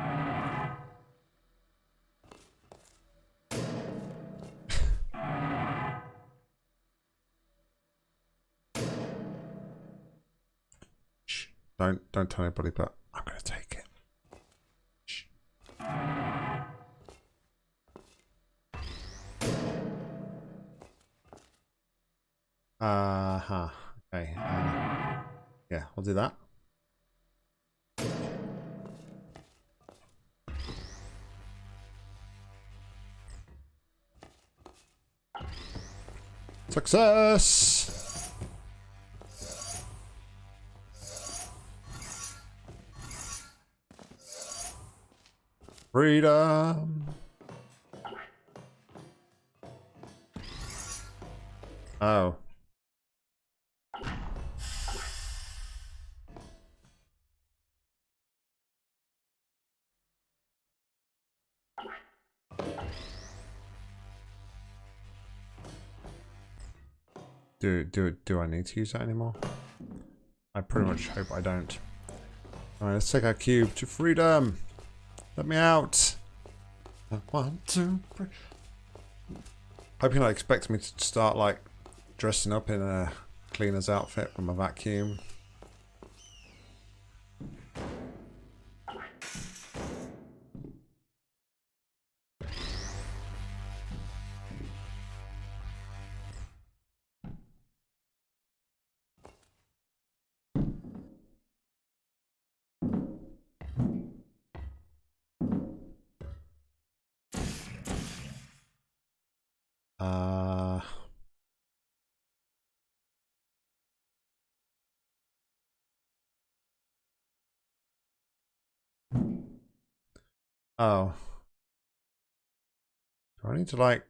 Don't don't tell anybody, but I'm gonna take Uh huh. Okay. Uh, yeah, I'll do that. Success! Freedom. Oh. Do do do I need to use that anymore? I pretty much hope I don't. Alright, let's take our cube to freedom. Let me out. I want to Hope you're not expecting me to start like dressing up in a cleaner's outfit from a vacuum. Oh. Do I need to like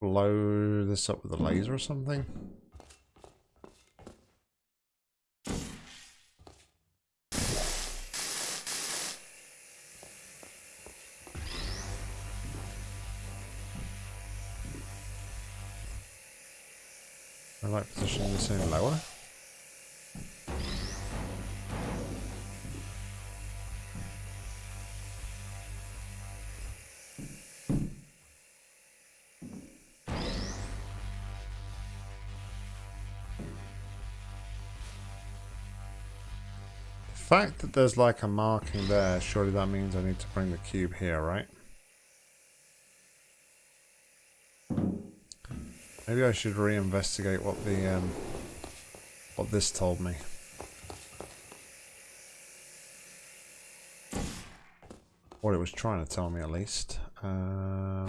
blow this up with a laser or something? I like positioning this in lower. fact that there's like a marking there, surely that means I need to bring the cube here, right? Maybe I should reinvestigate what the um, what this told me. What it was trying to tell me, at least. Um,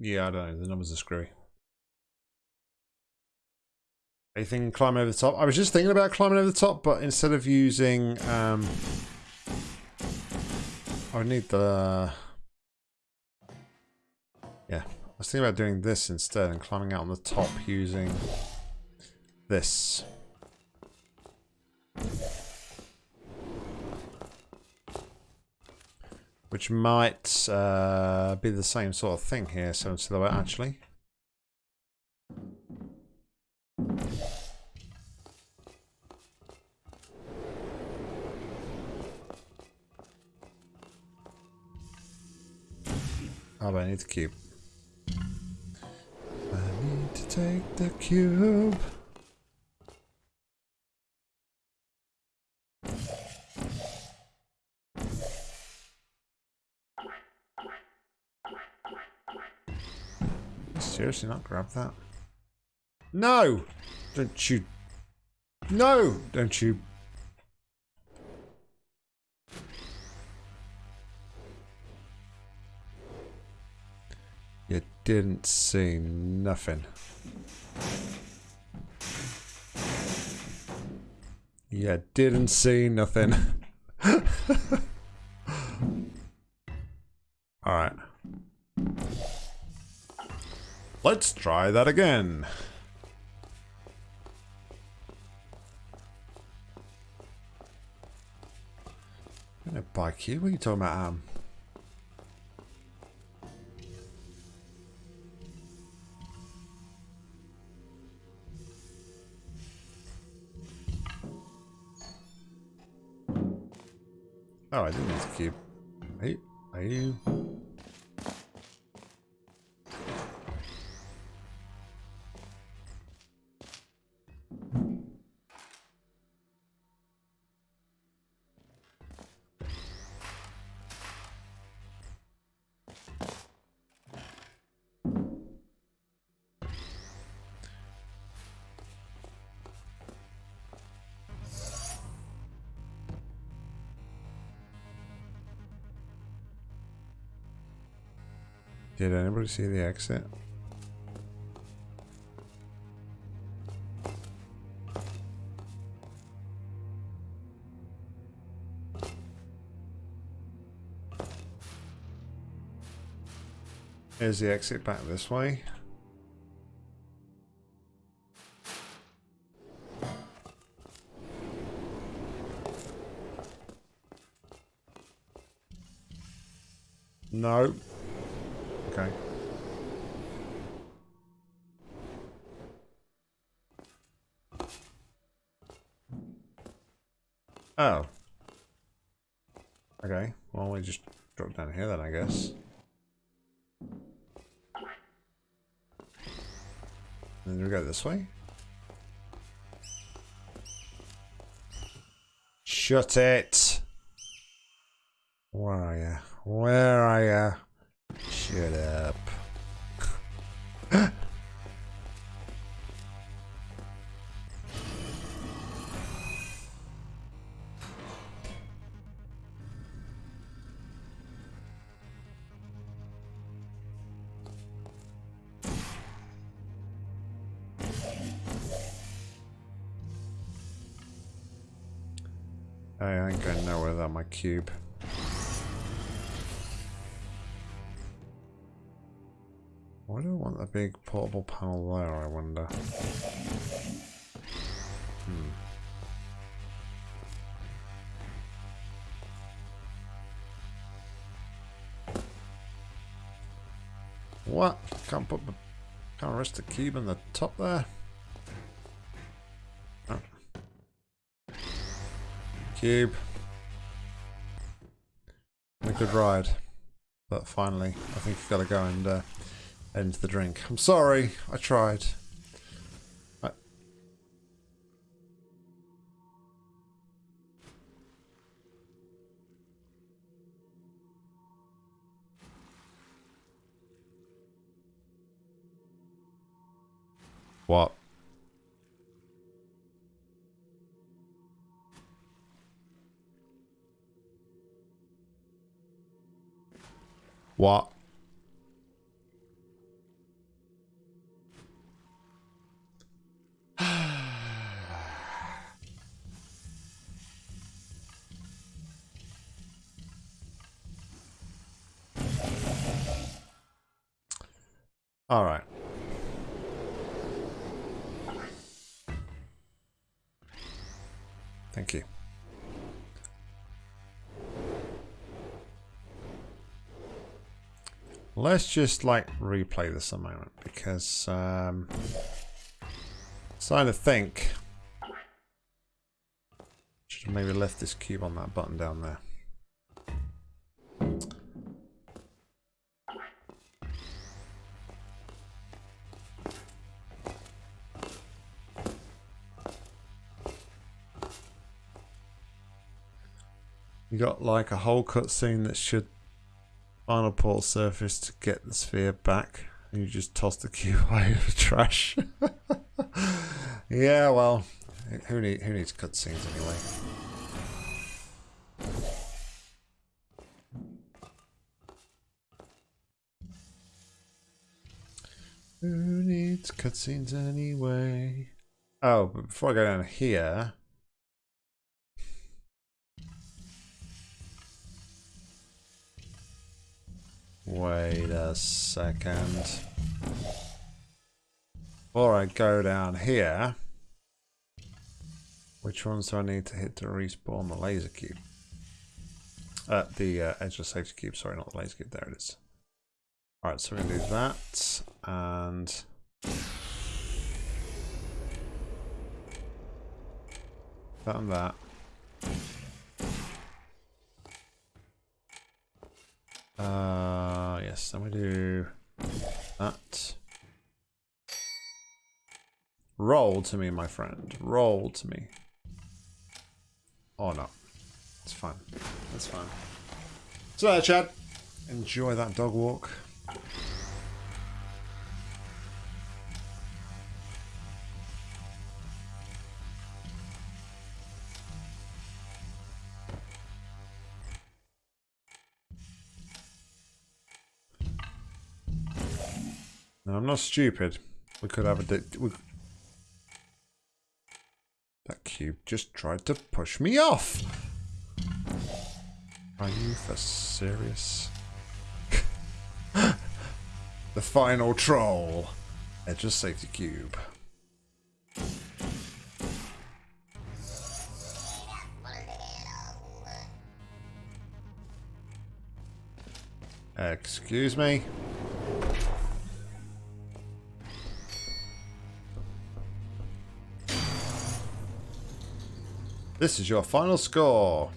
yeah, I don't know. The numbers are screwy. Anything climbing over the top? I was just thinking about climbing over the top, but instead of using... Um, I need the... Yeah, I was thinking about doing this instead and climbing out on the top using this. Which might uh, be the same sort of thing here, so silhouette actually. Oh, I need the cube. I need to take the cube. Seriously not grab that? No! Don't you... No! Don't you You didn't see nothing. You didn't see nothing. <laughs> Alright. Let's try that again. Bike here? What are you talking about, Am? Oh, I didn't need to keep. Are you? Are you? Anybody see the exit? Here's the exit back this way. No. This way. Shut it! Cube. Why do I want a big portable panel there, I wonder? Hmm. What? Can't put the... Can't rest the cube in the top there? Cube. Good ride. But finally, I think you've got to go and uh, end the drink. I'm sorry, I tried. What? What? <sighs> All right. Thank you. Let's just like replay this a moment because um starting to think should have maybe left this cube on that button down there. You got like a whole cutscene that should final port surface to get the sphere back. And you just toss the cube <laughs> away in the trash. yeah, well, who need who needs cutscenes anyway? Who needs cutscenes anyway? Oh, but before I go down here, Wait a second. Before I go down here, which ones do I need to hit to respawn the laser cube? Uh, the uh, edgeless safety cube, sorry, not the laser cube, there it is. Alright, so we're going to do that, and... That and that. Uh, yes, then we do that. Roll to me, my friend. Roll to me. Oh, no. It's fine. It's fine. So, uh, Chad, enjoy that dog walk. No, I'm not stupid. We could have a... We... That cube just tried to push me off. Are you for serious? <laughs> the final troll. Edgeless safety cube. Excuse me. This is your final score.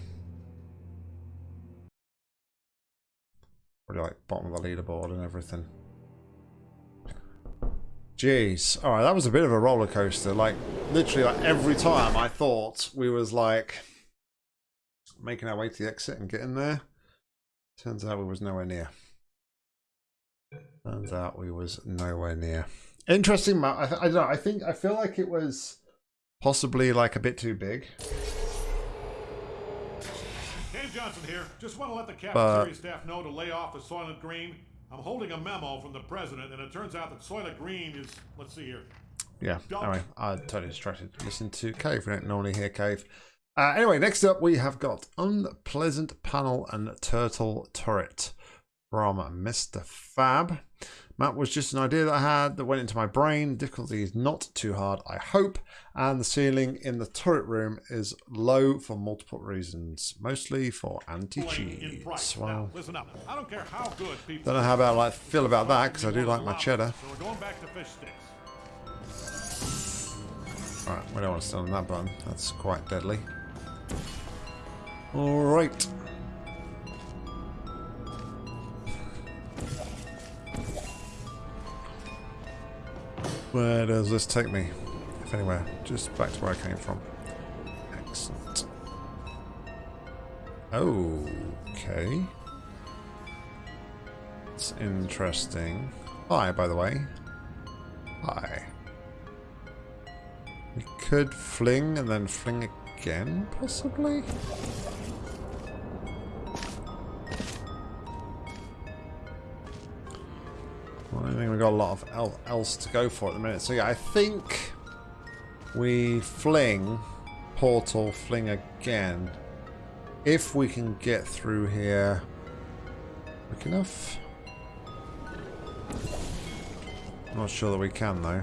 Probably like bottom of the leaderboard and everything. Jeez. Alright, that was a bit of a roller coaster. Like, literally, like every time I thought we was like making our way to the exit and getting there. Turns out we was nowhere near. Turns out we was nowhere near. Interesting map. I, I don't know. I think I feel like it was possibly like a bit too big. Johnson here. Just want to let the cafeteria but, staff know to lay off the Soylent Green. I'm holding a memo from the president, and it turns out that Soylent Green is, let's see here. Yeah, anyway, I totally distracted. Listen to Cave. We don't normally hear Cave. Uh, anyway, next up we have got Unpleasant Panel and Turtle Turret from Mr. Fab. Map was just an idea that I had that went into my brain. Difficulty is not too hard, I hope. And the ceiling in the turret room is low for multiple reasons, mostly for anti-cheese. Well, listen up. I don't care how good people don't know how about I like, feel about that because I do like my cheddar. So we're going back to fish sticks. Alright, we don't want to stand on that button. That's quite deadly. Alright. Where does this take me? If anywhere. Just back to where I came from. Excellent. Okay. It's interesting. Hi, by the way. Hi. We could fling and then fling again, possibly? I think we've got a lot of else to go for at the minute. So yeah, I think we fling, portal, fling again. If we can get through here quick enough. Not sure that we can though.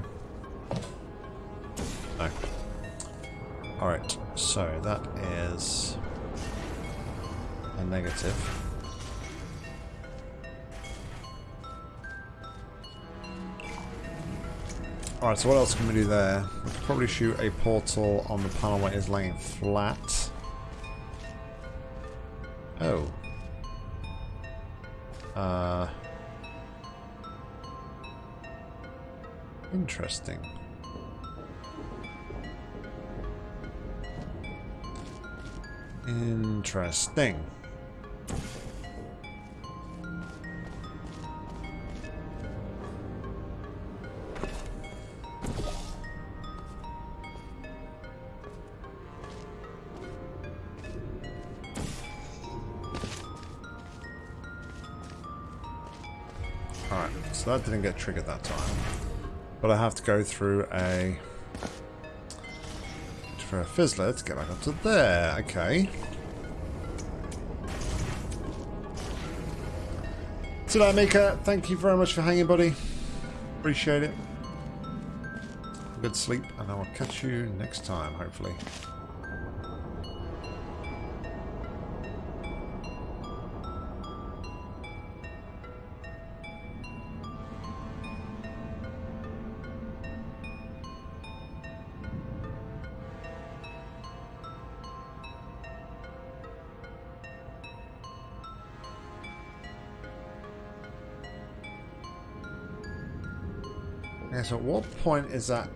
No. Alright, so that is a negative. Alright, so what else can we do there? We could probably shoot a portal on the panel where it is laying flat. Oh. Uh... Interesting. Interesting. That didn't get triggered that time. But I have to go through a... For a fizzler to get back up to there. Okay. So Mika, thank you very much for hanging, buddy. Appreciate it. Good sleep, and I will catch you next time, hopefully. So at what point is that...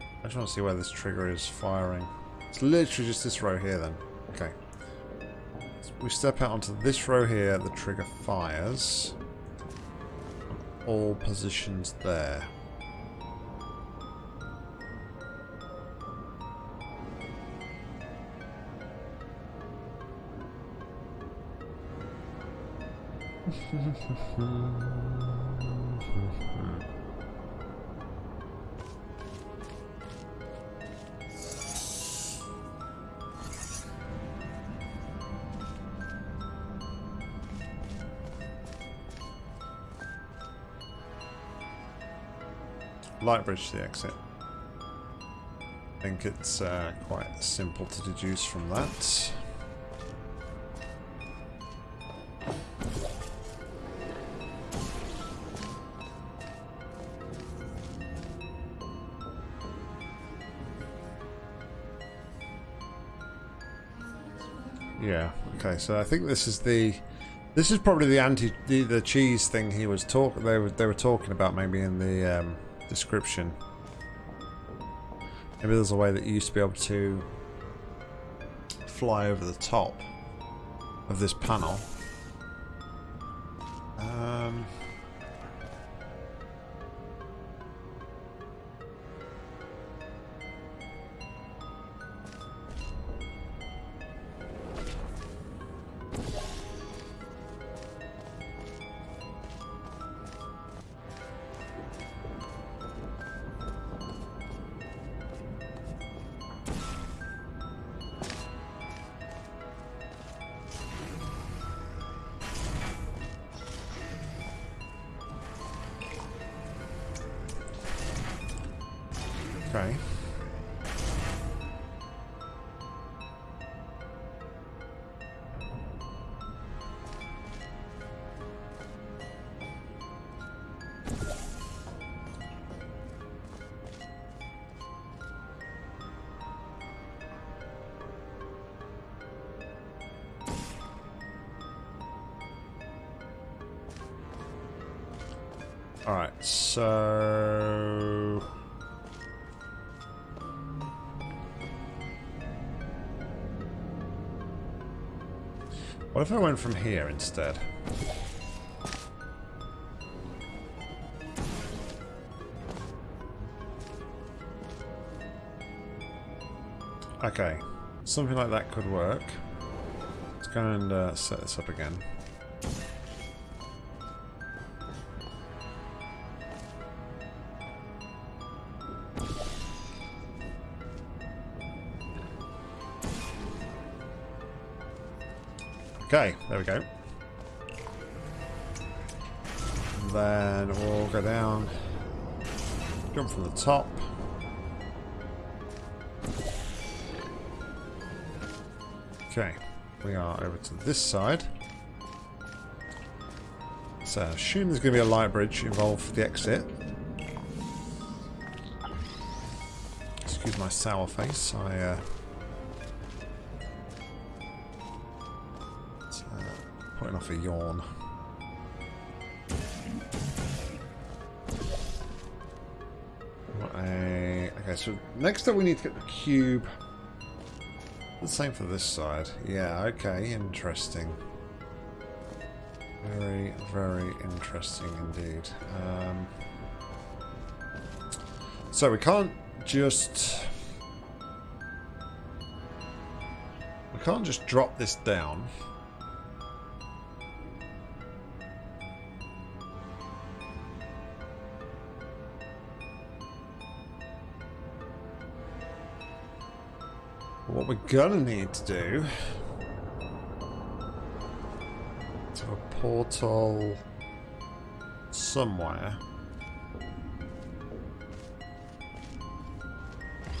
I just want to see where this trigger is firing. It's literally just this row here then. Okay. So we step out onto this row here, the trigger fires. All positions there. <laughs> light bridge to the exit. I think it's uh, quite simple to deduce from that. Yeah, okay, so I think this is the this is probably the anti the, the cheese thing he was talk they were they were talking about maybe in the um description. Maybe there's a way that you used to be able to fly over the top of this panel. All right, so What if I went from here instead? Okay. Something like that could work. Let's go and uh, set this up again. There we go. Then we'll go down, jump from the top. Okay, we are over to this side. So, I assume there's going to be a light bridge involved for the exit. Excuse my sour face, I uh, A yawn. Okay, so next up we need to get the cube. The same for this side. Yeah, okay, interesting. Very, very interesting indeed. Um, so we can't just... We can't just drop this down. We're gonna need to do to a portal somewhere.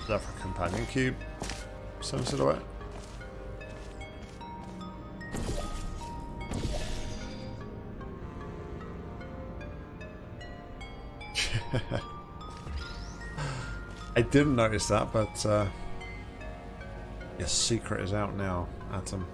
Is that companion cube? Some sort of way. <laughs> I didn't notice that, but uh, your secret is out now, Atom.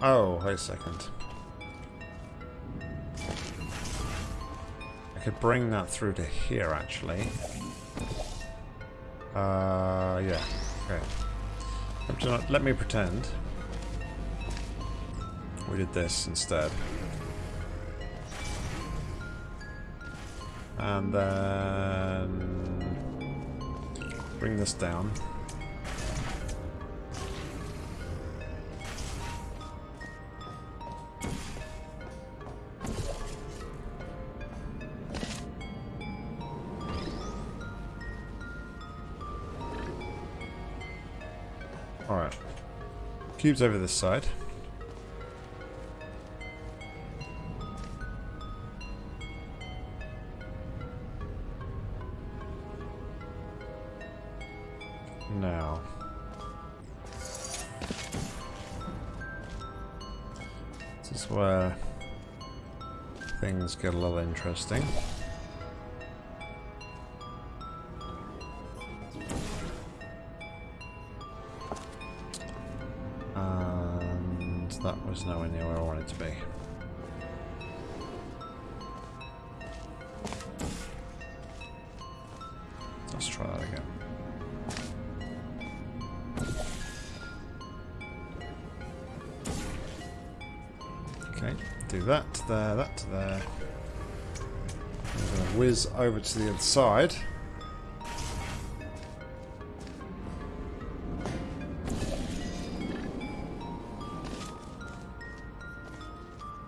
Oh, wait a second. Could bring that through to here, actually. Uh, yeah. Okay. Let me pretend we did this instead. And then bring this down. Cube's over this side. Now. This is where things get a little interesting. Over to the other side.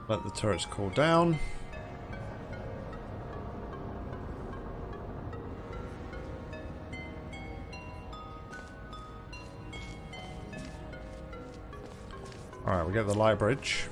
Let the turrets cool down. Alright, we get the light bridge.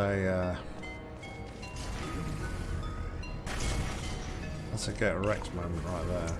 That's a... Uh, that's a get moment right there.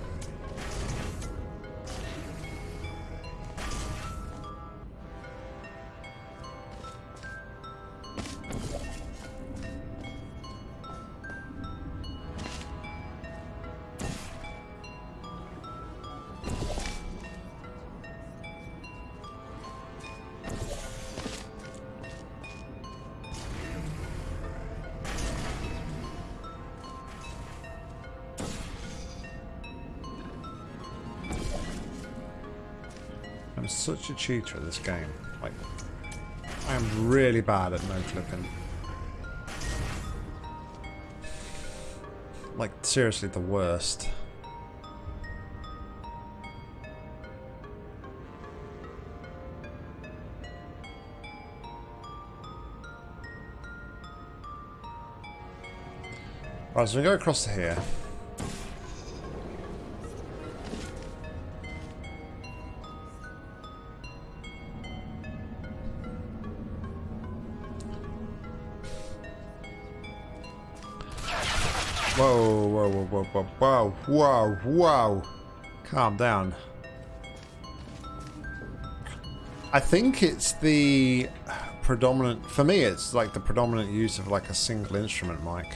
A cheater at this game. Like, I am really bad at no clipping. Like, seriously, the worst. Right, so we go across to here. Whoa, whoa, whoa, whoa. Calm down. I think it's the predominant, for me it's like the predominant use of like a single instrument mic.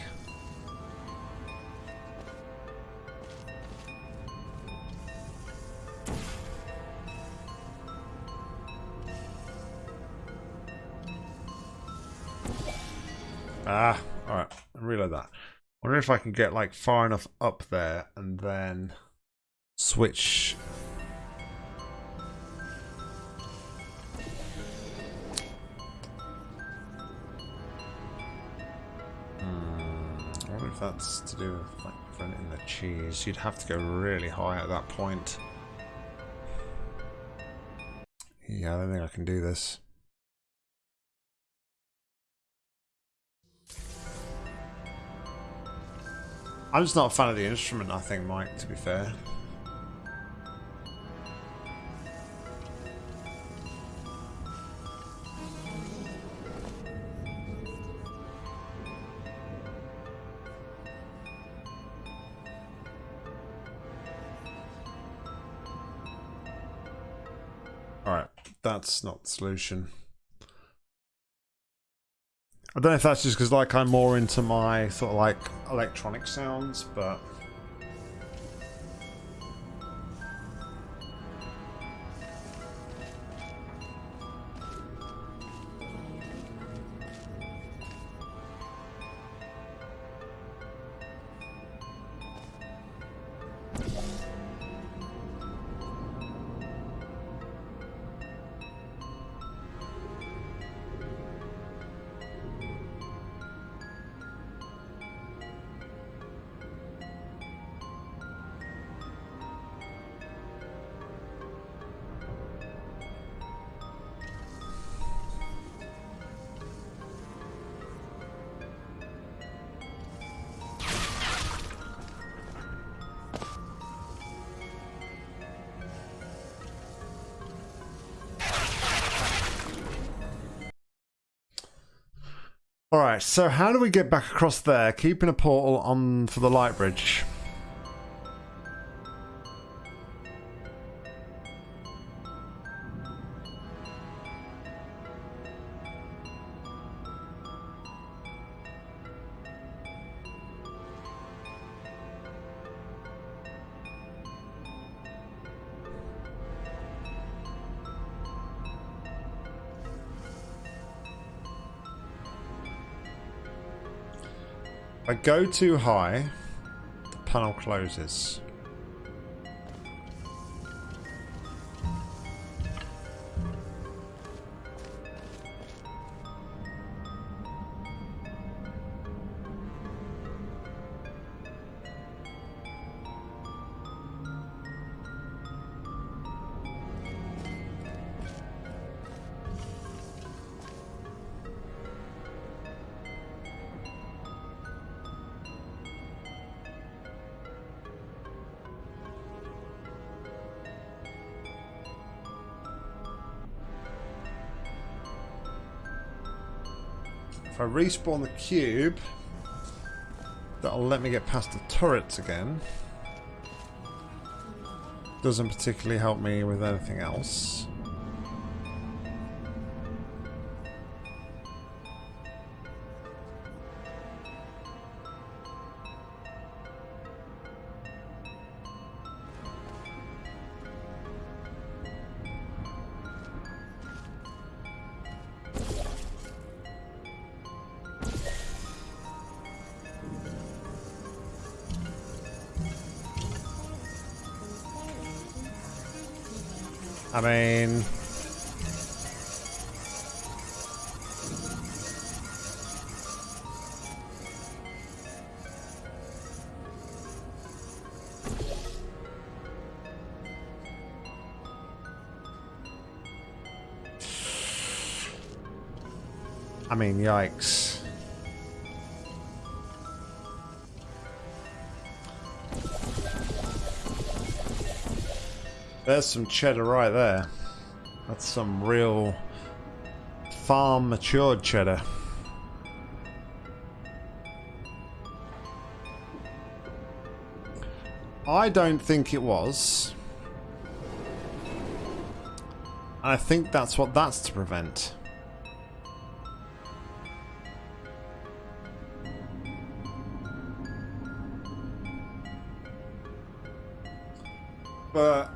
Wonder if I can get like far enough up there and then switch. Hmm, I wonder if that's to do with like preventing the cheese. You'd have to go really high at that point. Yeah, I don't think I can do this. I'm just not a fan of the instrument, I think, Mike, to be fair. Alright, that's not the solution. I don't know if that's just because like I'm more into my sort of like electronic sounds, but Alright, so how do we get back across there? Keeping a portal on for the light bridge. Go too high, the panel closes. Respawn the cube, that'll let me get past the turrets again. Doesn't particularly help me with anything else. There's some cheddar right there. That's some real farm matured cheddar. I don't think it was. I think that's what that's to prevent. But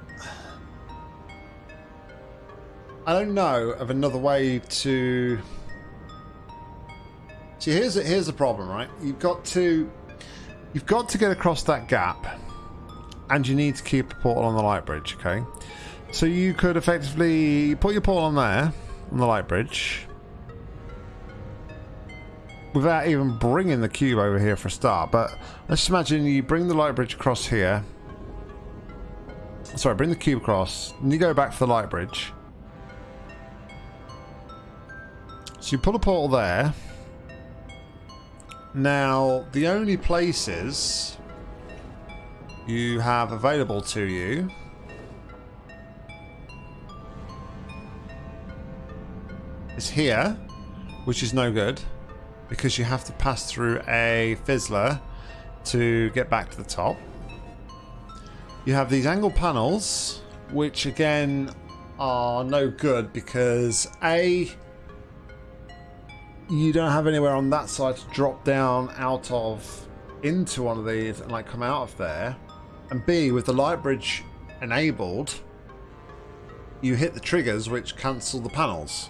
I don't know of another way to. See, here's here's the problem, right? You've got to you've got to get across that gap, and you need to keep a portal on the light bridge. Okay, so you could effectively put your portal on there on the light bridge without even bringing the cube over here for a start. But let's imagine you bring the light bridge across here. Sorry, bring the cube across, and you go back for the light bridge. So you put a portal there. Now, the only places you have available to you is here, which is no good because you have to pass through a fizzler to get back to the top. You have these angle panels, which again are no good because A, you don't have anywhere on that side to drop down out of into one of these and like come out of there. And B, with the light bridge enabled, you hit the triggers which cancel the panels.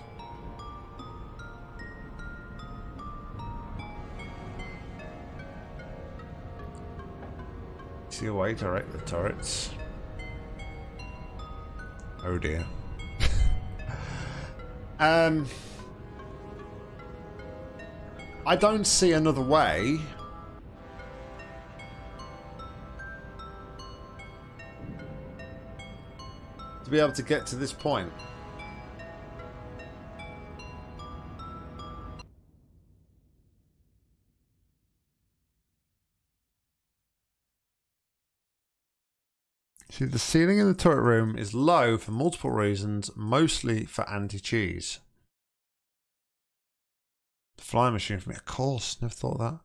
See a way to direct the turrets. Oh dear. <laughs> um I don't see another way. To be able to get to this point. See, the ceiling in the turret room is low for multiple reasons, mostly for anti-cheese. Flying machine for me. Of course, never thought of that.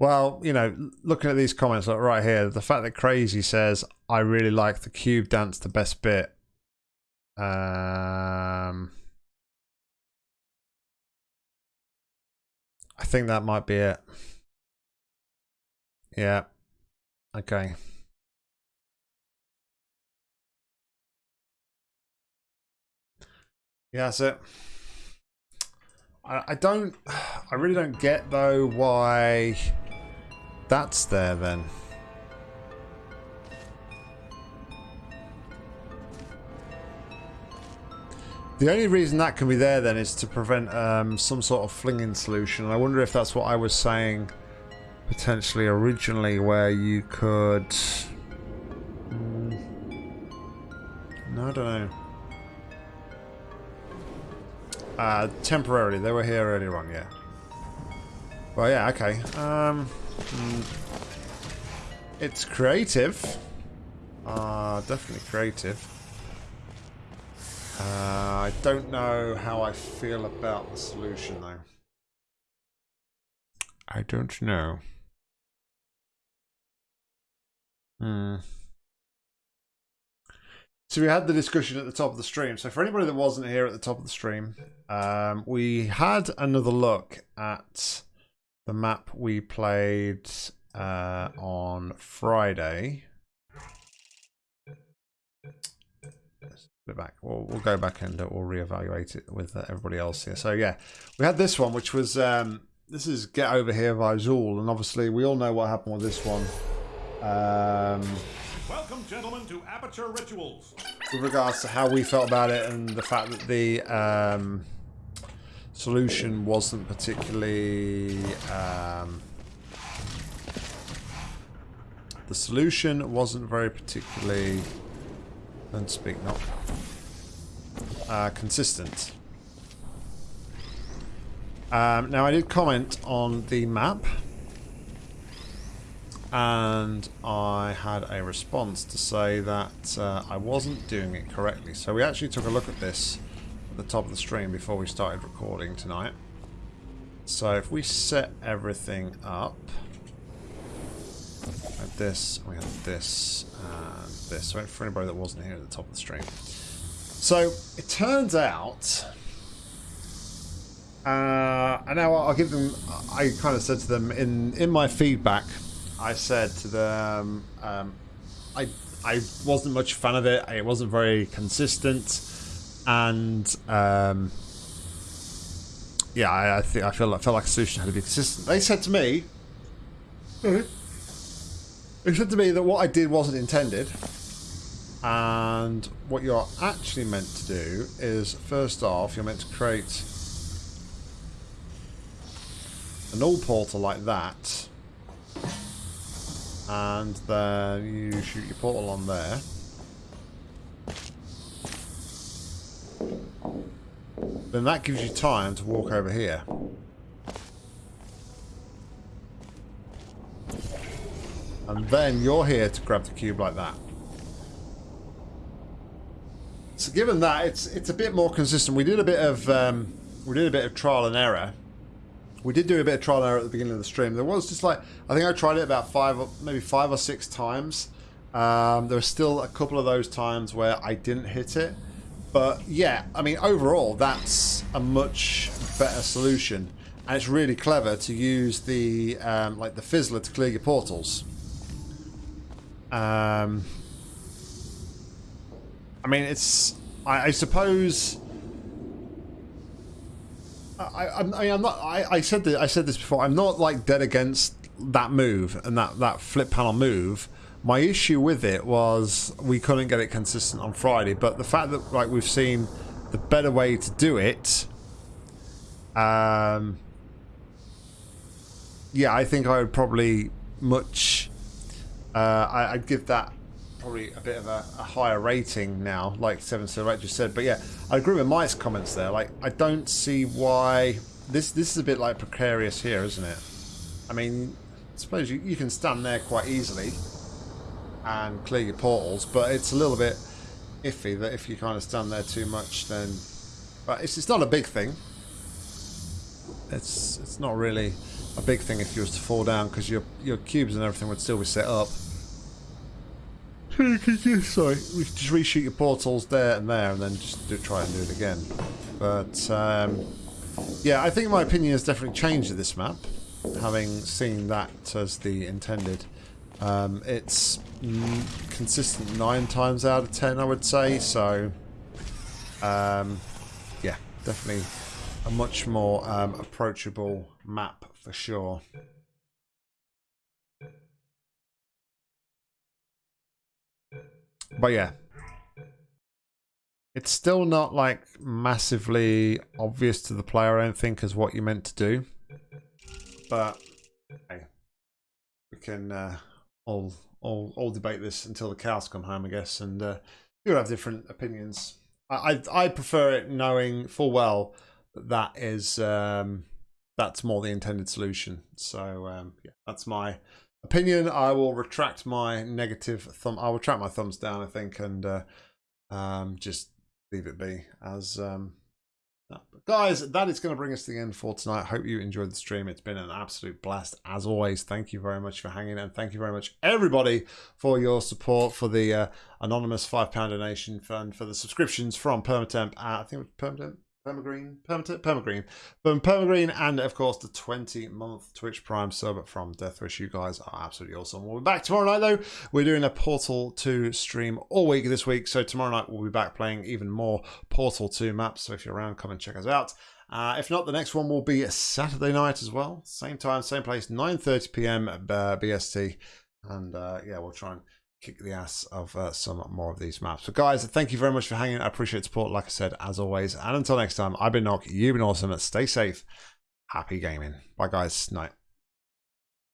Well, you know, looking at these comments like right here, the fact that Crazy says, I really like the cube dance the best bit um, I think that might be it. Yeah. Okay. Yeah, that's it. I, I don't, <sighs> I really don't get though why that's there then. The only reason that can be there then is to prevent um, some sort of flinging solution. I wonder if that's what I was saying potentially originally where you could... Mm, no, I don't know. Uh, temporarily, they were here earlier on, yeah. Well, yeah, okay. Um, mm, it's creative. Uh, definitely creative. Uh, I don't know how I feel about the solution, though. I don't know. Hmm. So we had the discussion at the top of the stream. So for anybody that wasn't here at the top of the stream, um, we had another look at the map we played uh, on Friday. Bit back. We'll, we'll go back and we'll reevaluate it with uh, everybody else here. So yeah, we had this one, which was um, this is Get Over Here by Zool, and obviously we all know what happened with this one. Um, Welcome, gentlemen, to Aperture Rituals. with regards to how we felt about it and the fact that the um, solution wasn't particularly um, the solution wasn't very particularly don't speak not uh, consistent um, now I did comment on the map and I had a response to say that uh, I wasn't doing it correctly. So we actually took a look at this at the top of the stream before we started recording tonight. So if we set everything up like this, we have this and this. So for anybody that wasn't here at the top of the stream. So it turns out uh, and now I'll give them. I kind of said to them in in my feedback I said to them, um, I I wasn't much fan of it. It wasn't very consistent, and um, yeah, I, I think I feel I felt like a solution had to be consistent. They said to me, they said to me that what I did wasn't intended, and what you're actually meant to do is first off, you're meant to create a null portal like that and then you shoot your portal on there. Then that gives you time to walk over here. And then you're here to grab the cube like that. So given that, it's it's a bit more consistent. We did a bit of um, we did a bit of trial and error we did do a bit of trial and error at the beginning of the stream. There was just like I think I tried it about five, maybe five or six times. Um, there were still a couple of those times where I didn't hit it, but yeah, I mean overall that's a much better solution, and it's really clever to use the um, like the fizzler to clear your portals. Um, I mean it's I, I suppose I, I, I am not. I, I said this, I said this before. I'm not like dead against that move and that that flip panel move. My issue with it was we couldn't get it consistent on Friday, but the fact that like we've seen the better way to do it. Um. Yeah, I think I would probably much. Uh, I, I'd give that probably a bit of a, a higher rating now, like Seven Silhouette just said. But yeah, I agree with Mike's comments there. Like, I don't see why this this is a bit like precarious here, isn't it? I mean, I suppose you, you can stand there quite easily and clear your portals, but it's a little bit iffy that if you kind of stand there too much, then. But it's it's not a big thing. It's it's not really a big thing if you was to fall down because your your cubes and everything would still be set up. <laughs> Sorry, we just reshoot your portals there and there, and then just do, try and do it again. But um, yeah, I think my opinion has definitely changed of this map, having seen that as the intended. Um, it's consistent nine times out of ten, I would say. So um, yeah, definitely a much more um, approachable map for sure. But yeah. It's still not like massively obvious to the player, I don't think, as what you meant to do. But we can uh, all, all all debate this until the cows come home, I guess, and uh, you'll have different opinions. I, I I prefer it knowing full well that that is um, that's more the intended solution. So um, yeah, that's my opinion. I will retract my negative thumb. I'll retract my thumbs down, I think, and uh, um, just leave it be as um, but guys, that is going to bring us to the end for tonight. Hope you enjoyed the stream. It's been an absolute blast as always. Thank you very much for hanging and thank you very much everybody for your support for the uh, anonymous five pound donation fund for the subscriptions from Permatemp. Uh, I think it was Permatemp Permagreen, Perma, Permagreen, from Permagreen, and of course the 20 month Twitch Prime sub from Deathwish. You guys are absolutely awesome. We'll be back tomorrow night though. We're doing a Portal 2 stream all week this week, so tomorrow night we'll be back playing even more Portal 2 maps. So if you're around, come and check us out. Uh, if not, the next one will be Saturday night as well. Same time, same place, 9:30 p.m. BST, and uh, yeah, we'll try and kick the ass of uh, some more of these maps. So guys, thank you very much for hanging. I appreciate support, like I said, as always. And until next time, I've been Nock. You've been awesome. Stay safe. Happy gaming. Bye guys. Night.